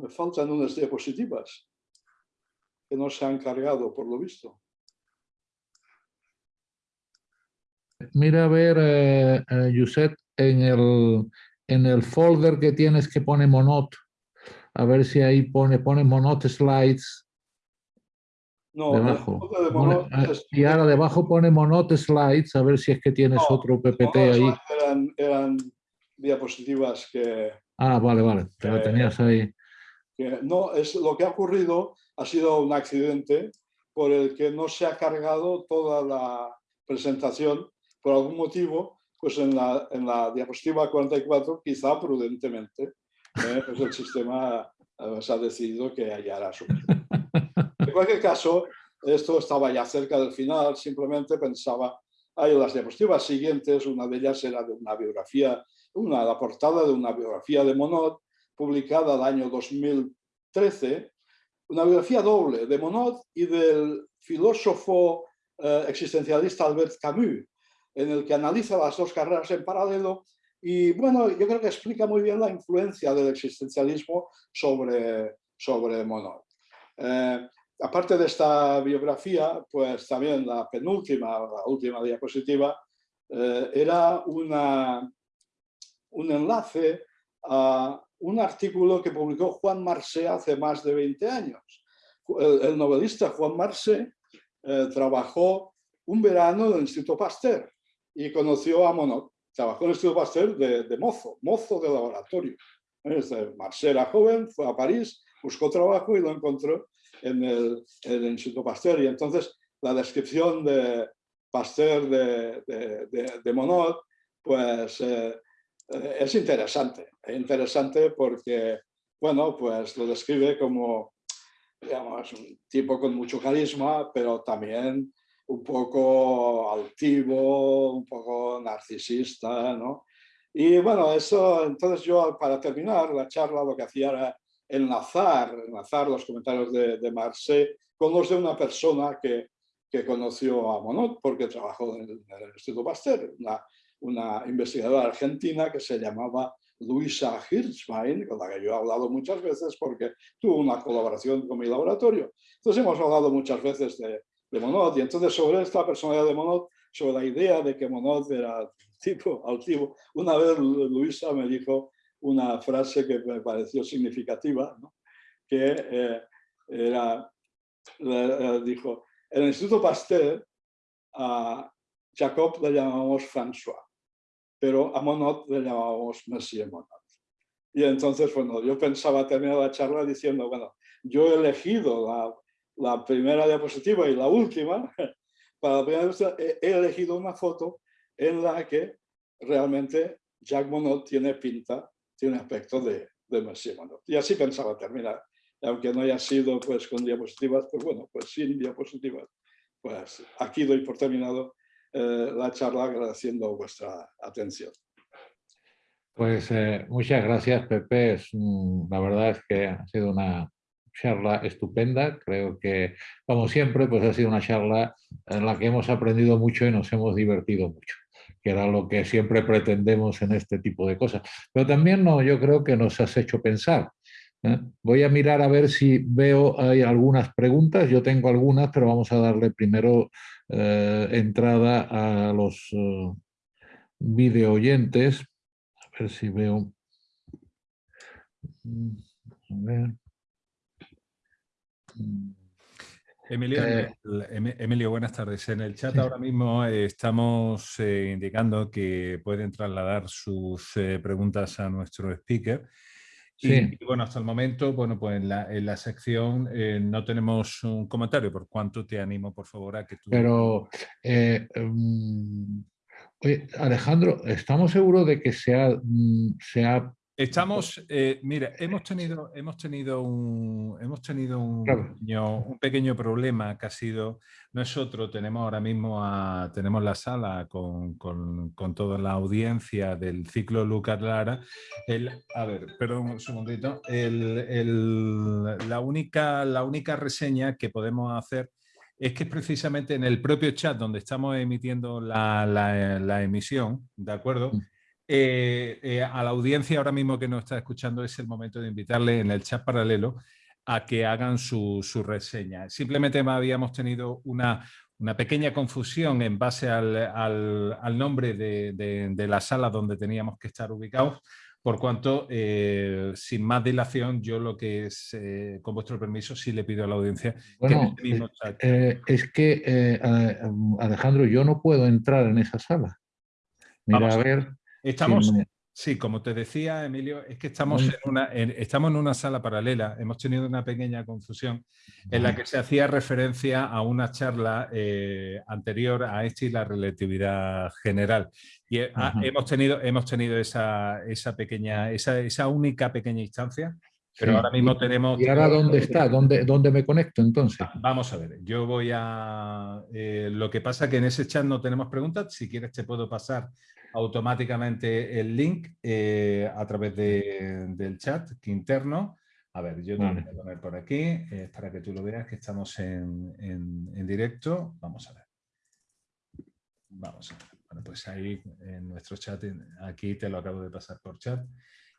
Me faltan unas diapositivas que no se han cargado, por lo visto. Mira a ver, eh, eh en el, en el folder que tienes que pone Monot, a ver si ahí pone, pone Monot Slides. No, debajo. Ah, y ahora debajo pone Monot Slides, a ver si es que tienes otro PPT ahí. Eran, diapositivas que... Ah, vale, vale, te lo tenías ahí. No, es, lo que ha ocurrido ha sido un accidente por el que no se ha cargado toda la presentación por algún motivo, pues en la, en la diapositiva 44, quizá prudentemente, ¿eh? pues el sistema eh, se ha decidido que hallará su En cualquier caso, esto estaba ya cerca del final, simplemente pensaba, hay las diapositivas siguientes, una de ellas era de una biografía, una, la portada de una biografía de Monod, publicada el año 2013, una biografía doble de Monod y del filósofo eh, existencialista Albert Camus, en el que analiza las dos carreras en paralelo y bueno, yo creo que explica muy bien la influencia del existencialismo sobre, sobre Monod. Eh, aparte de esta biografía, pues también la penúltima, la última diapositiva, eh, era una, un enlace a un artículo que publicó Juan Marcé hace más de 20 años. El, novelista Juan Marcé eh, trabajó un verano en el Instituto Pasteur y conoció a Monod trabajó en el Instituto Pasteur de, de mozo, mozo de laboratorio. Marcel era joven, fue a París, buscó trabajo y lo encontró en el, en el Instituto Pasteur. Y entonces la descripción de Pasteur de, de, de Monod, pues eh, es interesante. Es interesante porque, bueno, pues lo describe como, digamos, un tipo con mucho carisma, pero también un poco altivo, un poco narcisista, ¿no? Y bueno, eso, entonces yo para terminar la charla lo que hacía era enlazar, enlazar los comentarios de, de Marcé con los de una persona que, que conoció a Monod porque trabajó en el, Instituto Pasteur, una, una, investigadora argentina que se llamaba Luisa Hirschwein, con la que yo he hablado muchas veces porque tuvo una colaboración con mi laboratorio. Entonces hemos hablado muchas veces de, de Monod. Y entonces sobre esta personalidad de Monod, sobre la idea de que Monod era tipo altivo, una vez Luisa me dijo una frase que me pareció significativa, que eh, era, eh, dijo, en el Instituto Pasteur a Jacob le llamamos François, pero a Monod le llamamos Monsieur Monod. Y entonces, bueno, yo pensaba terminar la charla diciendo, bueno, yo he elegido la la primera diapositiva y la última, para la primera he, elegido una foto en la que realmente Jacques Monod tiene pinta, tiene aspecto de, de Monsieur Monod. Y así pensaba terminar. Aunque no haya sido pues, con diapositivas, pues bueno, pues sin diapositivas. Pues aquí doy por terminado eh, la charla agradeciendo vuestra atención. Pues eh, muchas gracias, Pepe. la verdad es que ha sido una, charla estupenda, creo que, como siempre, pues ha sido una charla en la que hemos aprendido mucho y nos hemos divertido mucho, que era lo que siempre pretendemos en este tipo de cosas. Pero también no, yo creo que nos has hecho pensar. ¿Eh? Voy a mirar a ver si veo hay algunas preguntas, yo tengo algunas, pero vamos a darle primero eh, entrada a los uh, video oyentes, a ver si veo... Mm, a ver. Emilio, eh, Emilio, buenas tardes. En el chat ahora mismo estamos eh, indicando que pueden trasladar sus eh, preguntas a nuestro speaker. Y, bueno, hasta el momento, bueno, pues en la, sección no tenemos un comentario, por cuanto te animo, por favor, a que tú... Pero, em, Alejandro, ¿estamos seguros de que se ha, mm, se ha Estamos, eh, mira, hemos tenido, hemos tenido, un, hemos tenido un, pequeño, problema que ha sido, nosotros tenemos ahora mismo tenemos la sala con, toda la audiencia del ciclo Lucas Lara. El, a ver, perdón un segundito. la, única, la única reseña que podemos hacer es que es precisamente en el propio chat donde estamos emitiendo la, la emisión, ¿de acuerdo? Eh, eh, a la audiencia ahora mismo que nos está escuchando es el momento de invitarle en el chat paralelo a que hagan su, reseña. Simplemente habíamos tenido una, una pequeña confusión en base al, nombre de, la sala donde teníamos que estar ubicados, por cuanto, eh, sin más dilación, yo lo que es, con vuestro permiso, sí le pido a la audiencia bueno, que mismo chat... es que, Alejandro, yo no puedo entrar en esa sala. Mira, a ver... Estamos, sí, como te decía, Emilio, es que estamos en, una, estamos en una sala paralela. Hemos tenido una pequeña confusión en la que se hacía referencia a una charla eh, anterior a esta y la relatividad general. Y eh, hemos tenido, hemos tenido esa, esa pequeña, esa, esa única pequeña instancia pero ahora mismo tenemos... ¿Y ahora dónde está? ¿Dónde, ¿Dónde me conecto entonces? Vamos a ver, yo voy a... Eh, lo que pasa que en ese chat no tenemos preguntas, si quieres te puedo pasar automáticamente el link eh, a través del chat interno. A ver, yo te voy a poner por aquí eh, para que tú lo veas que estamos en, en, directo. Vamos a ver. Vamos a ver. Bueno, pues ahí en nuestro chat, aquí te lo acabo de pasar por chat.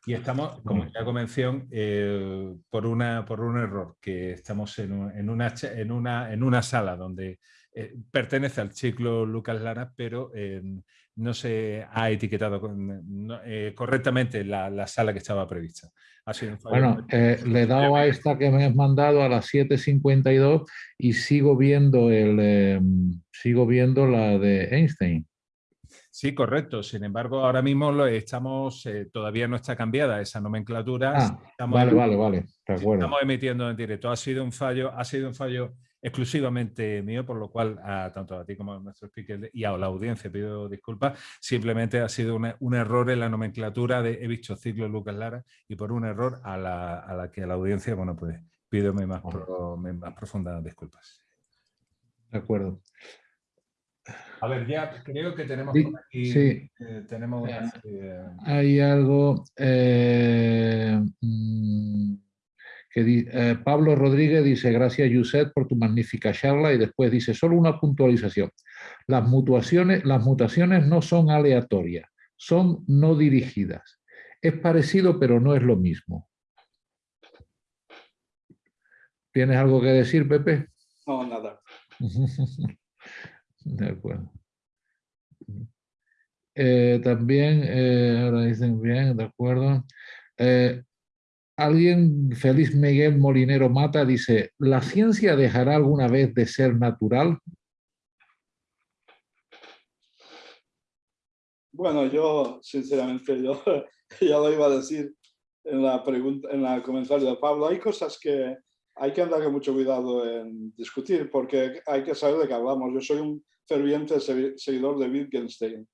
Y estamos, como ya convención, eh, por, una, por un error, que estamos en, en, una, en, una, en una sala donde pertenece al ciclo Lucas Lara, pero no se ha etiquetado eh, correctamente la, sala que estaba prevista. bueno, eh, le he dado a esta que me has mandado a las 7.52 y sigo viendo, el, em, sigo viendo la de Einstein. Sí, correcto. Sin embargo, ahora mismo lo estamos, eh, todavía no está cambiada esa nomenclatura. Ah, vale, vale, vale. Estamos emitiendo en directo. Ha sido un fallo, ha sido un fallo exclusivamente mío, por lo cual tanto a ti como a nuestro speaker y a la audiencia pido disculpas. Simplemente ha sido un error en la nomenclatura de he visto ciclo Lucas Lara y por un error a la, a la que a la audiencia, bueno, pues pido mis más, más profundas disculpas. De acuerdo. A ver, ya creo que tenemos por aquí, sí. Eh, tenemos, eh, hay algo... Eh, mm, que eh, Pablo Rodríguez dice, gracias Yuset por tu magnífica charla y después dice, solo una puntualización. Las mutaciones, las mutaciones no son aleatorias, son no dirigidas. Es parecido, pero no es lo mismo. ¿Tienes algo que decir, Pepe? No, nada. de acuerdo. Eh, también, eh, ahora dicen bien, de acuerdo. Alguien, Félix Miguel Molinero Mata, dice, ¿la ciencia dejará alguna vez de ser natural? Bueno, yo, sinceramente, yo ya lo iba a decir en la pregunta, en el comentario de Pablo. Hay cosas que hay que andar con mucho cuidado en discutir porque hay que saber de qué hablamos. Yo soy un ferviente seguidor de Wittgenstein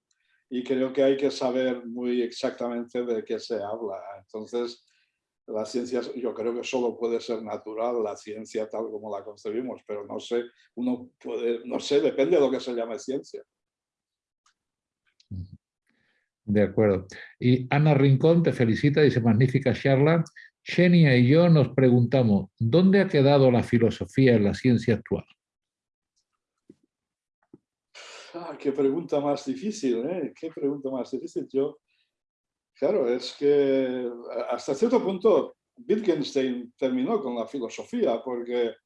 y creo que hay que saber muy exactamente de qué se habla. Entonces, la ciencia yo creo que solo puede ser natural, la ciencia tal como la concebimos, pero no sé, uno puede, no sé, depende de lo que se llame ciencia. De acuerdo. Y Ana Rincón te felicita, dice magnífica charla. Xenia y yo nos preguntamos, ¿dónde ha quedado la filosofía en la ciencia actual? Ah, qué pregunta más difícil, ¿eh? Qué pregunta más difícil. Yo Claro, es que hasta cierto punto Wittgenstein terminó con la filosofía porque,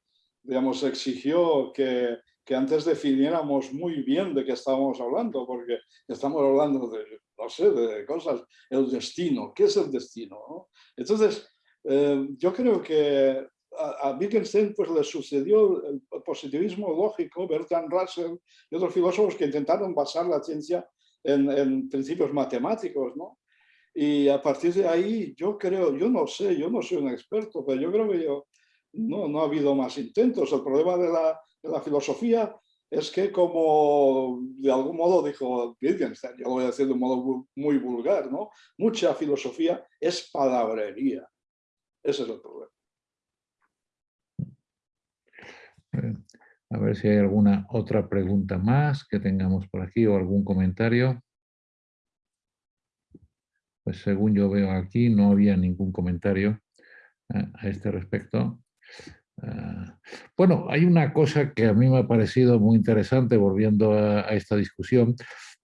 digamos, exigió que, que antes definiéramos muy bien de qué estábamos hablando, porque estamos hablando de, no sé, de cosas, el destino, ¿qué es el destino? Entonces, eh, yo creo que a, Wittgenstein pues, le sucedió el positivismo lógico, Bertrand Russell y otros filósofos que intentaron basar la ciencia en, en, principios matemáticos, ¿no? Y a partir de ahí, yo creo, yo no sé, yo no soy un experto, pero yo creo que yo, no, no ha habido más intentos. El problema de la, de la filosofía es que como de algún modo dijo Wittgenstein, yo lo voy a decir de un modo muy vulgar, ¿no? Mucha filosofía es palabrería. Ese es el problema. A ver si hay alguna otra pregunta más que tengamos por aquí o algún comentario. Pues según yo veo aquí, no había ningún comentario a este respecto. Ah, bueno, hay una cosa que a mí me ha parecido muy interesante volviendo a, a, esta discusión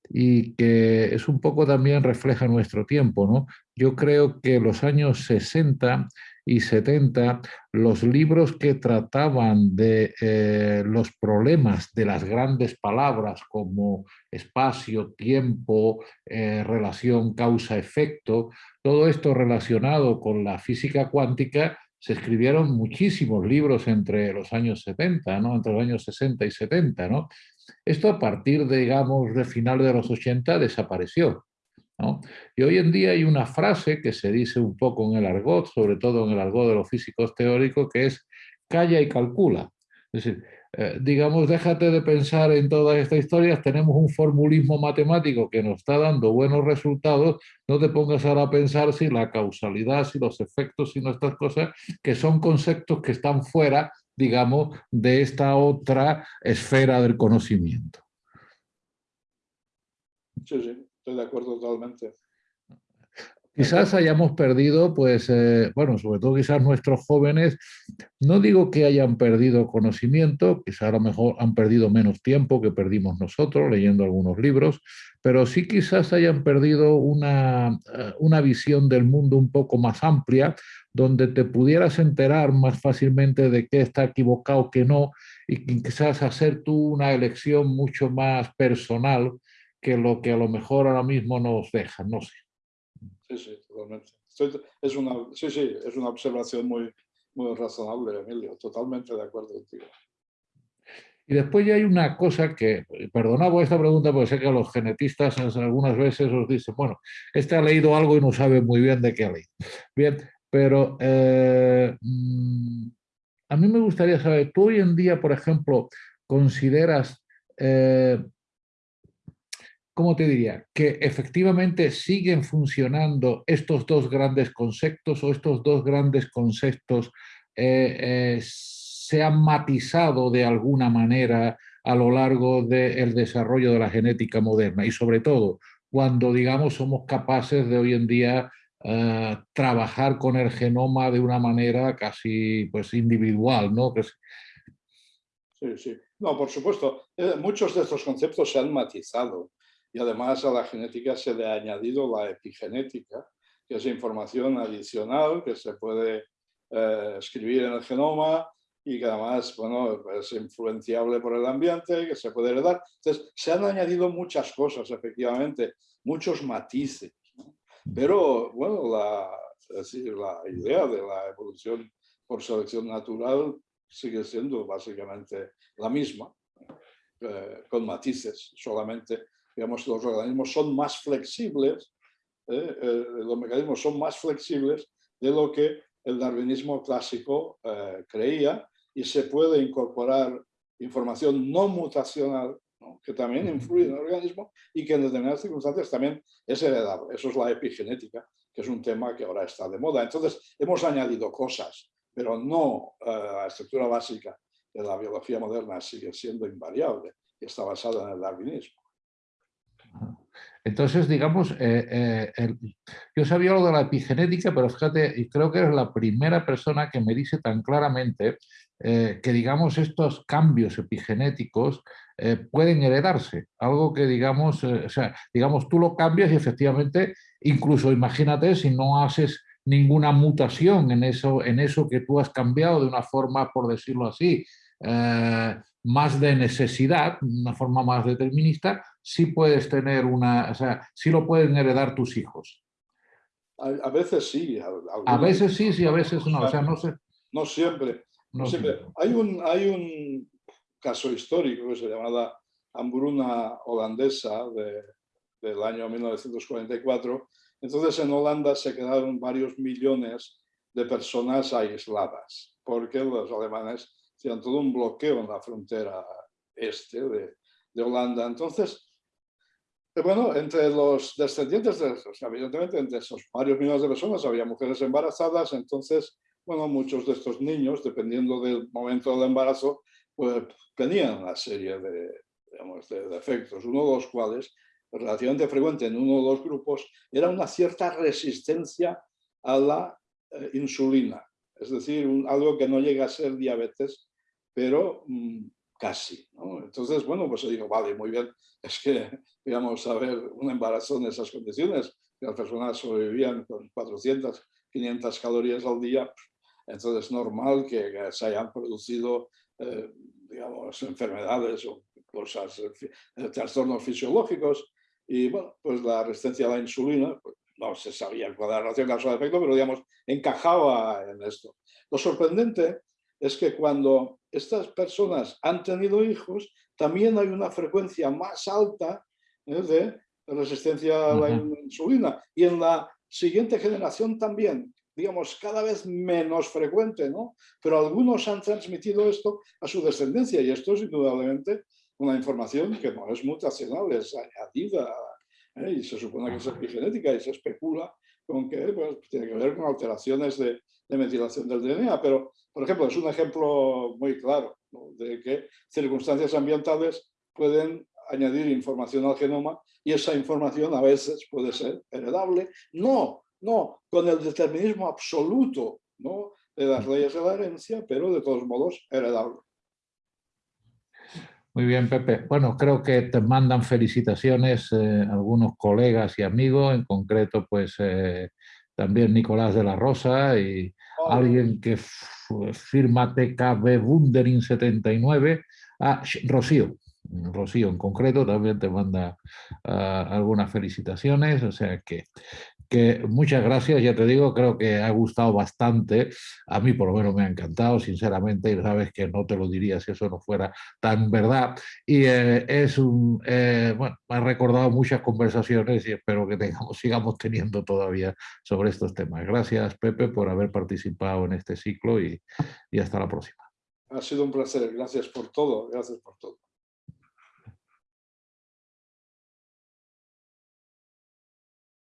y que es un poco también refleja nuestro tiempo. ¿no? Yo creo que los años 60 y 70, los libros que trataban de eh, los problemas de las grandes palabras como espacio, tiempo, eh, relación causa-efecto, todo esto relacionado con la física cuántica, se escribieron muchísimos libros entre los años 70, ¿no? entre los años 60 y 70. ¿no? Esto a partir, de, digamos, de final de los 80 desapareció. Y hoy en día hay una frase que se dice un poco en el argot, sobre todo en el argot de los físicos teóricos, que es calla y calcula. Es decir, eh, digamos, déjate de pensar en todas estas historias, tenemos un formulismo matemático que nos está dando buenos resultados, no te pongas ahora a pensar si la causalidad, si los efectos, si nuestras cosas, que son conceptos que están fuera, digamos, de esta otra esfera del conocimiento. Sí, sí de acuerdo totalmente. Quizás hayamos perdido, pues, eh, bueno, sobre todo quizás nuestros jóvenes, no digo que hayan perdido conocimiento, quizás a lo mejor han perdido menos tiempo que perdimos nosotros leyendo algunos libros, pero sí quizás hayan perdido una, eh, una visión del mundo un poco más amplia, donde te pudieras enterar más fácilmente de qué está equivocado, qué no, y quizás hacer tú una elección mucho más personal que lo que a lo mejor ahora mismo nos deja, no sé. Sí, sí, totalmente. es, una, sí, sí, es una observación muy, muy razonable, Emilio, totalmente de acuerdo contigo. Y después ya hay una cosa que, perdona por esta pregunta, porque sé que los genetistas algunas veces os dicen, bueno, este ha leído algo y no sabe muy bien de qué ha leído. Bien, pero eh, mm, a mí me gustaría saber, tú hoy en día, por ejemplo, consideras eh, ¿cómo te diría? Que efectivamente siguen funcionando estos dos grandes conceptos o estos dos grandes conceptos eh, eh, se han matizado de alguna manera a lo largo del desarrollo de la genética moderna y sobre todo cuando digamos somos capaces de hoy en día eh, trabajar con el genoma de una manera casi pues individual, ¿no? Sí, sí. No, por supuesto. muchos de estos conceptos se han matizado y además a la genética se le ha añadido la epigenética, que es información adicional que se puede eh, escribir en el genoma y que además bueno, es influenciable por el ambiente, que se puede heredar. Entonces, se han añadido muchas cosas, efectivamente, muchos matices. Pero, bueno, la, decir, la idea de la evolución por selección natural sigue siendo básicamente la misma, eh, con matices solamente digamos, los organismos son más flexibles, ¿eh? Eh, los mecanismos son más flexibles de lo que el darwinismo clásico eh, creía y se puede incorporar información no mutacional que también influye en el organismo y que en determinadas circunstancias también es heredable. Eso es la epigenética, que es un tema que ahora está de moda. Entonces, hemos añadido cosas, pero no la estructura básica de la biología moderna sigue siendo invariable y está basada en el darwinismo. Entonces, digamos, eh, eh, yo sabía algo de la epigenética, pero fíjate, creo que eres la primera persona que me dice tan claramente eh, que, digamos, estos cambios epigenéticos pueden heredarse. Algo que, digamos, o sea, digamos, tú lo cambias y efectivamente, incluso imagínate si no haces ninguna mutación en eso, en eso que tú has cambiado de una forma, por decirlo así, más de necesidad, una forma más determinista, sí puedes tener una, o sea, sí lo pueden heredar tus hijos. A, veces sí. A, veces sí, sí, a veces no, o sea, no sé. no siempre. No, siempre. Hay, un, hay un caso histórico que se llama la hambruna holandesa del año 1944. Entonces en Holanda se quedaron varios millones de personas aisladas, porque los alemanes hacían todo un bloqueo en la frontera este de, de Holanda. Entonces, bueno, entre los descendientes, de, evidentemente entre esos varios millones de personas había mujeres embarazadas, entonces, bueno, muchos de estos niños, dependiendo del momento del embarazo, pues tenían una serie de, digamos, de defectos, uno de los cuales, relativamente frecuente en uno de los grupos, era una cierta resistencia a la eh, insulina, es decir, algo que no llega a ser diabetes, pero mm, casi. Entonces, bueno, pues se dijo, vale, muy bien, es que íbamos a ver un embarazo en esas condiciones, las personas sobrevivían con 400, 500 calorías al día, entonces es normal que, se hayan producido, eh, digamos, enfermedades o cosas, eh, trastornos fisiológicos, y bueno, pues la resistencia a la insulina, pues, no se sabía cuál era la relación causal-efecto, pero digamos, encajaba en esto. Lo sorprendente es que cuando estas personas han tenido hijos, también hay una frecuencia más alta. De resistencia a la insulina. Y en la siguiente generación también, digamos, cada vez menos frecuente, ¿no? Pero algunos han transmitido esto a su descendencia y esto es indudablemente una información que no es mutacional, es añadida ¿eh? y se supone que es epigenética y se especula con que pues, tiene que ver con alteraciones de, de metilación del DNA, pero por ejemplo, es un ejemplo muy claro de que circunstancias ambientales pueden añadir información al genoma y esa información a veces puede ser heredable. No, no con el determinismo absoluto ¿no? de las leyes de la herencia, pero de todos modos heredable. Muy bien, Pepe. Bueno, creo que te mandan felicitaciones eh, algunos colegas y amigos, en concreto, pues eh, también Nicolás de la Rosa y oh. alguien que firma TKB Wundering 79, a Rocío. Rocío en concreto también te manda ah, algunas felicitaciones, o sea que que muchas gracias, ya te digo, creo que ha gustado bastante, a mí por lo menos me ha encantado, sinceramente, y sabes que no te lo diría si eso no fuera tan verdad, y eh, es un, eh, bueno, me ha recordado muchas conversaciones y espero que tengamos, sigamos teniendo todavía sobre estos temas. Gracias, Pepe, por haber participado en este ciclo y, y hasta la próxima. Ha sido un placer, gracias por todo, gracias por todo.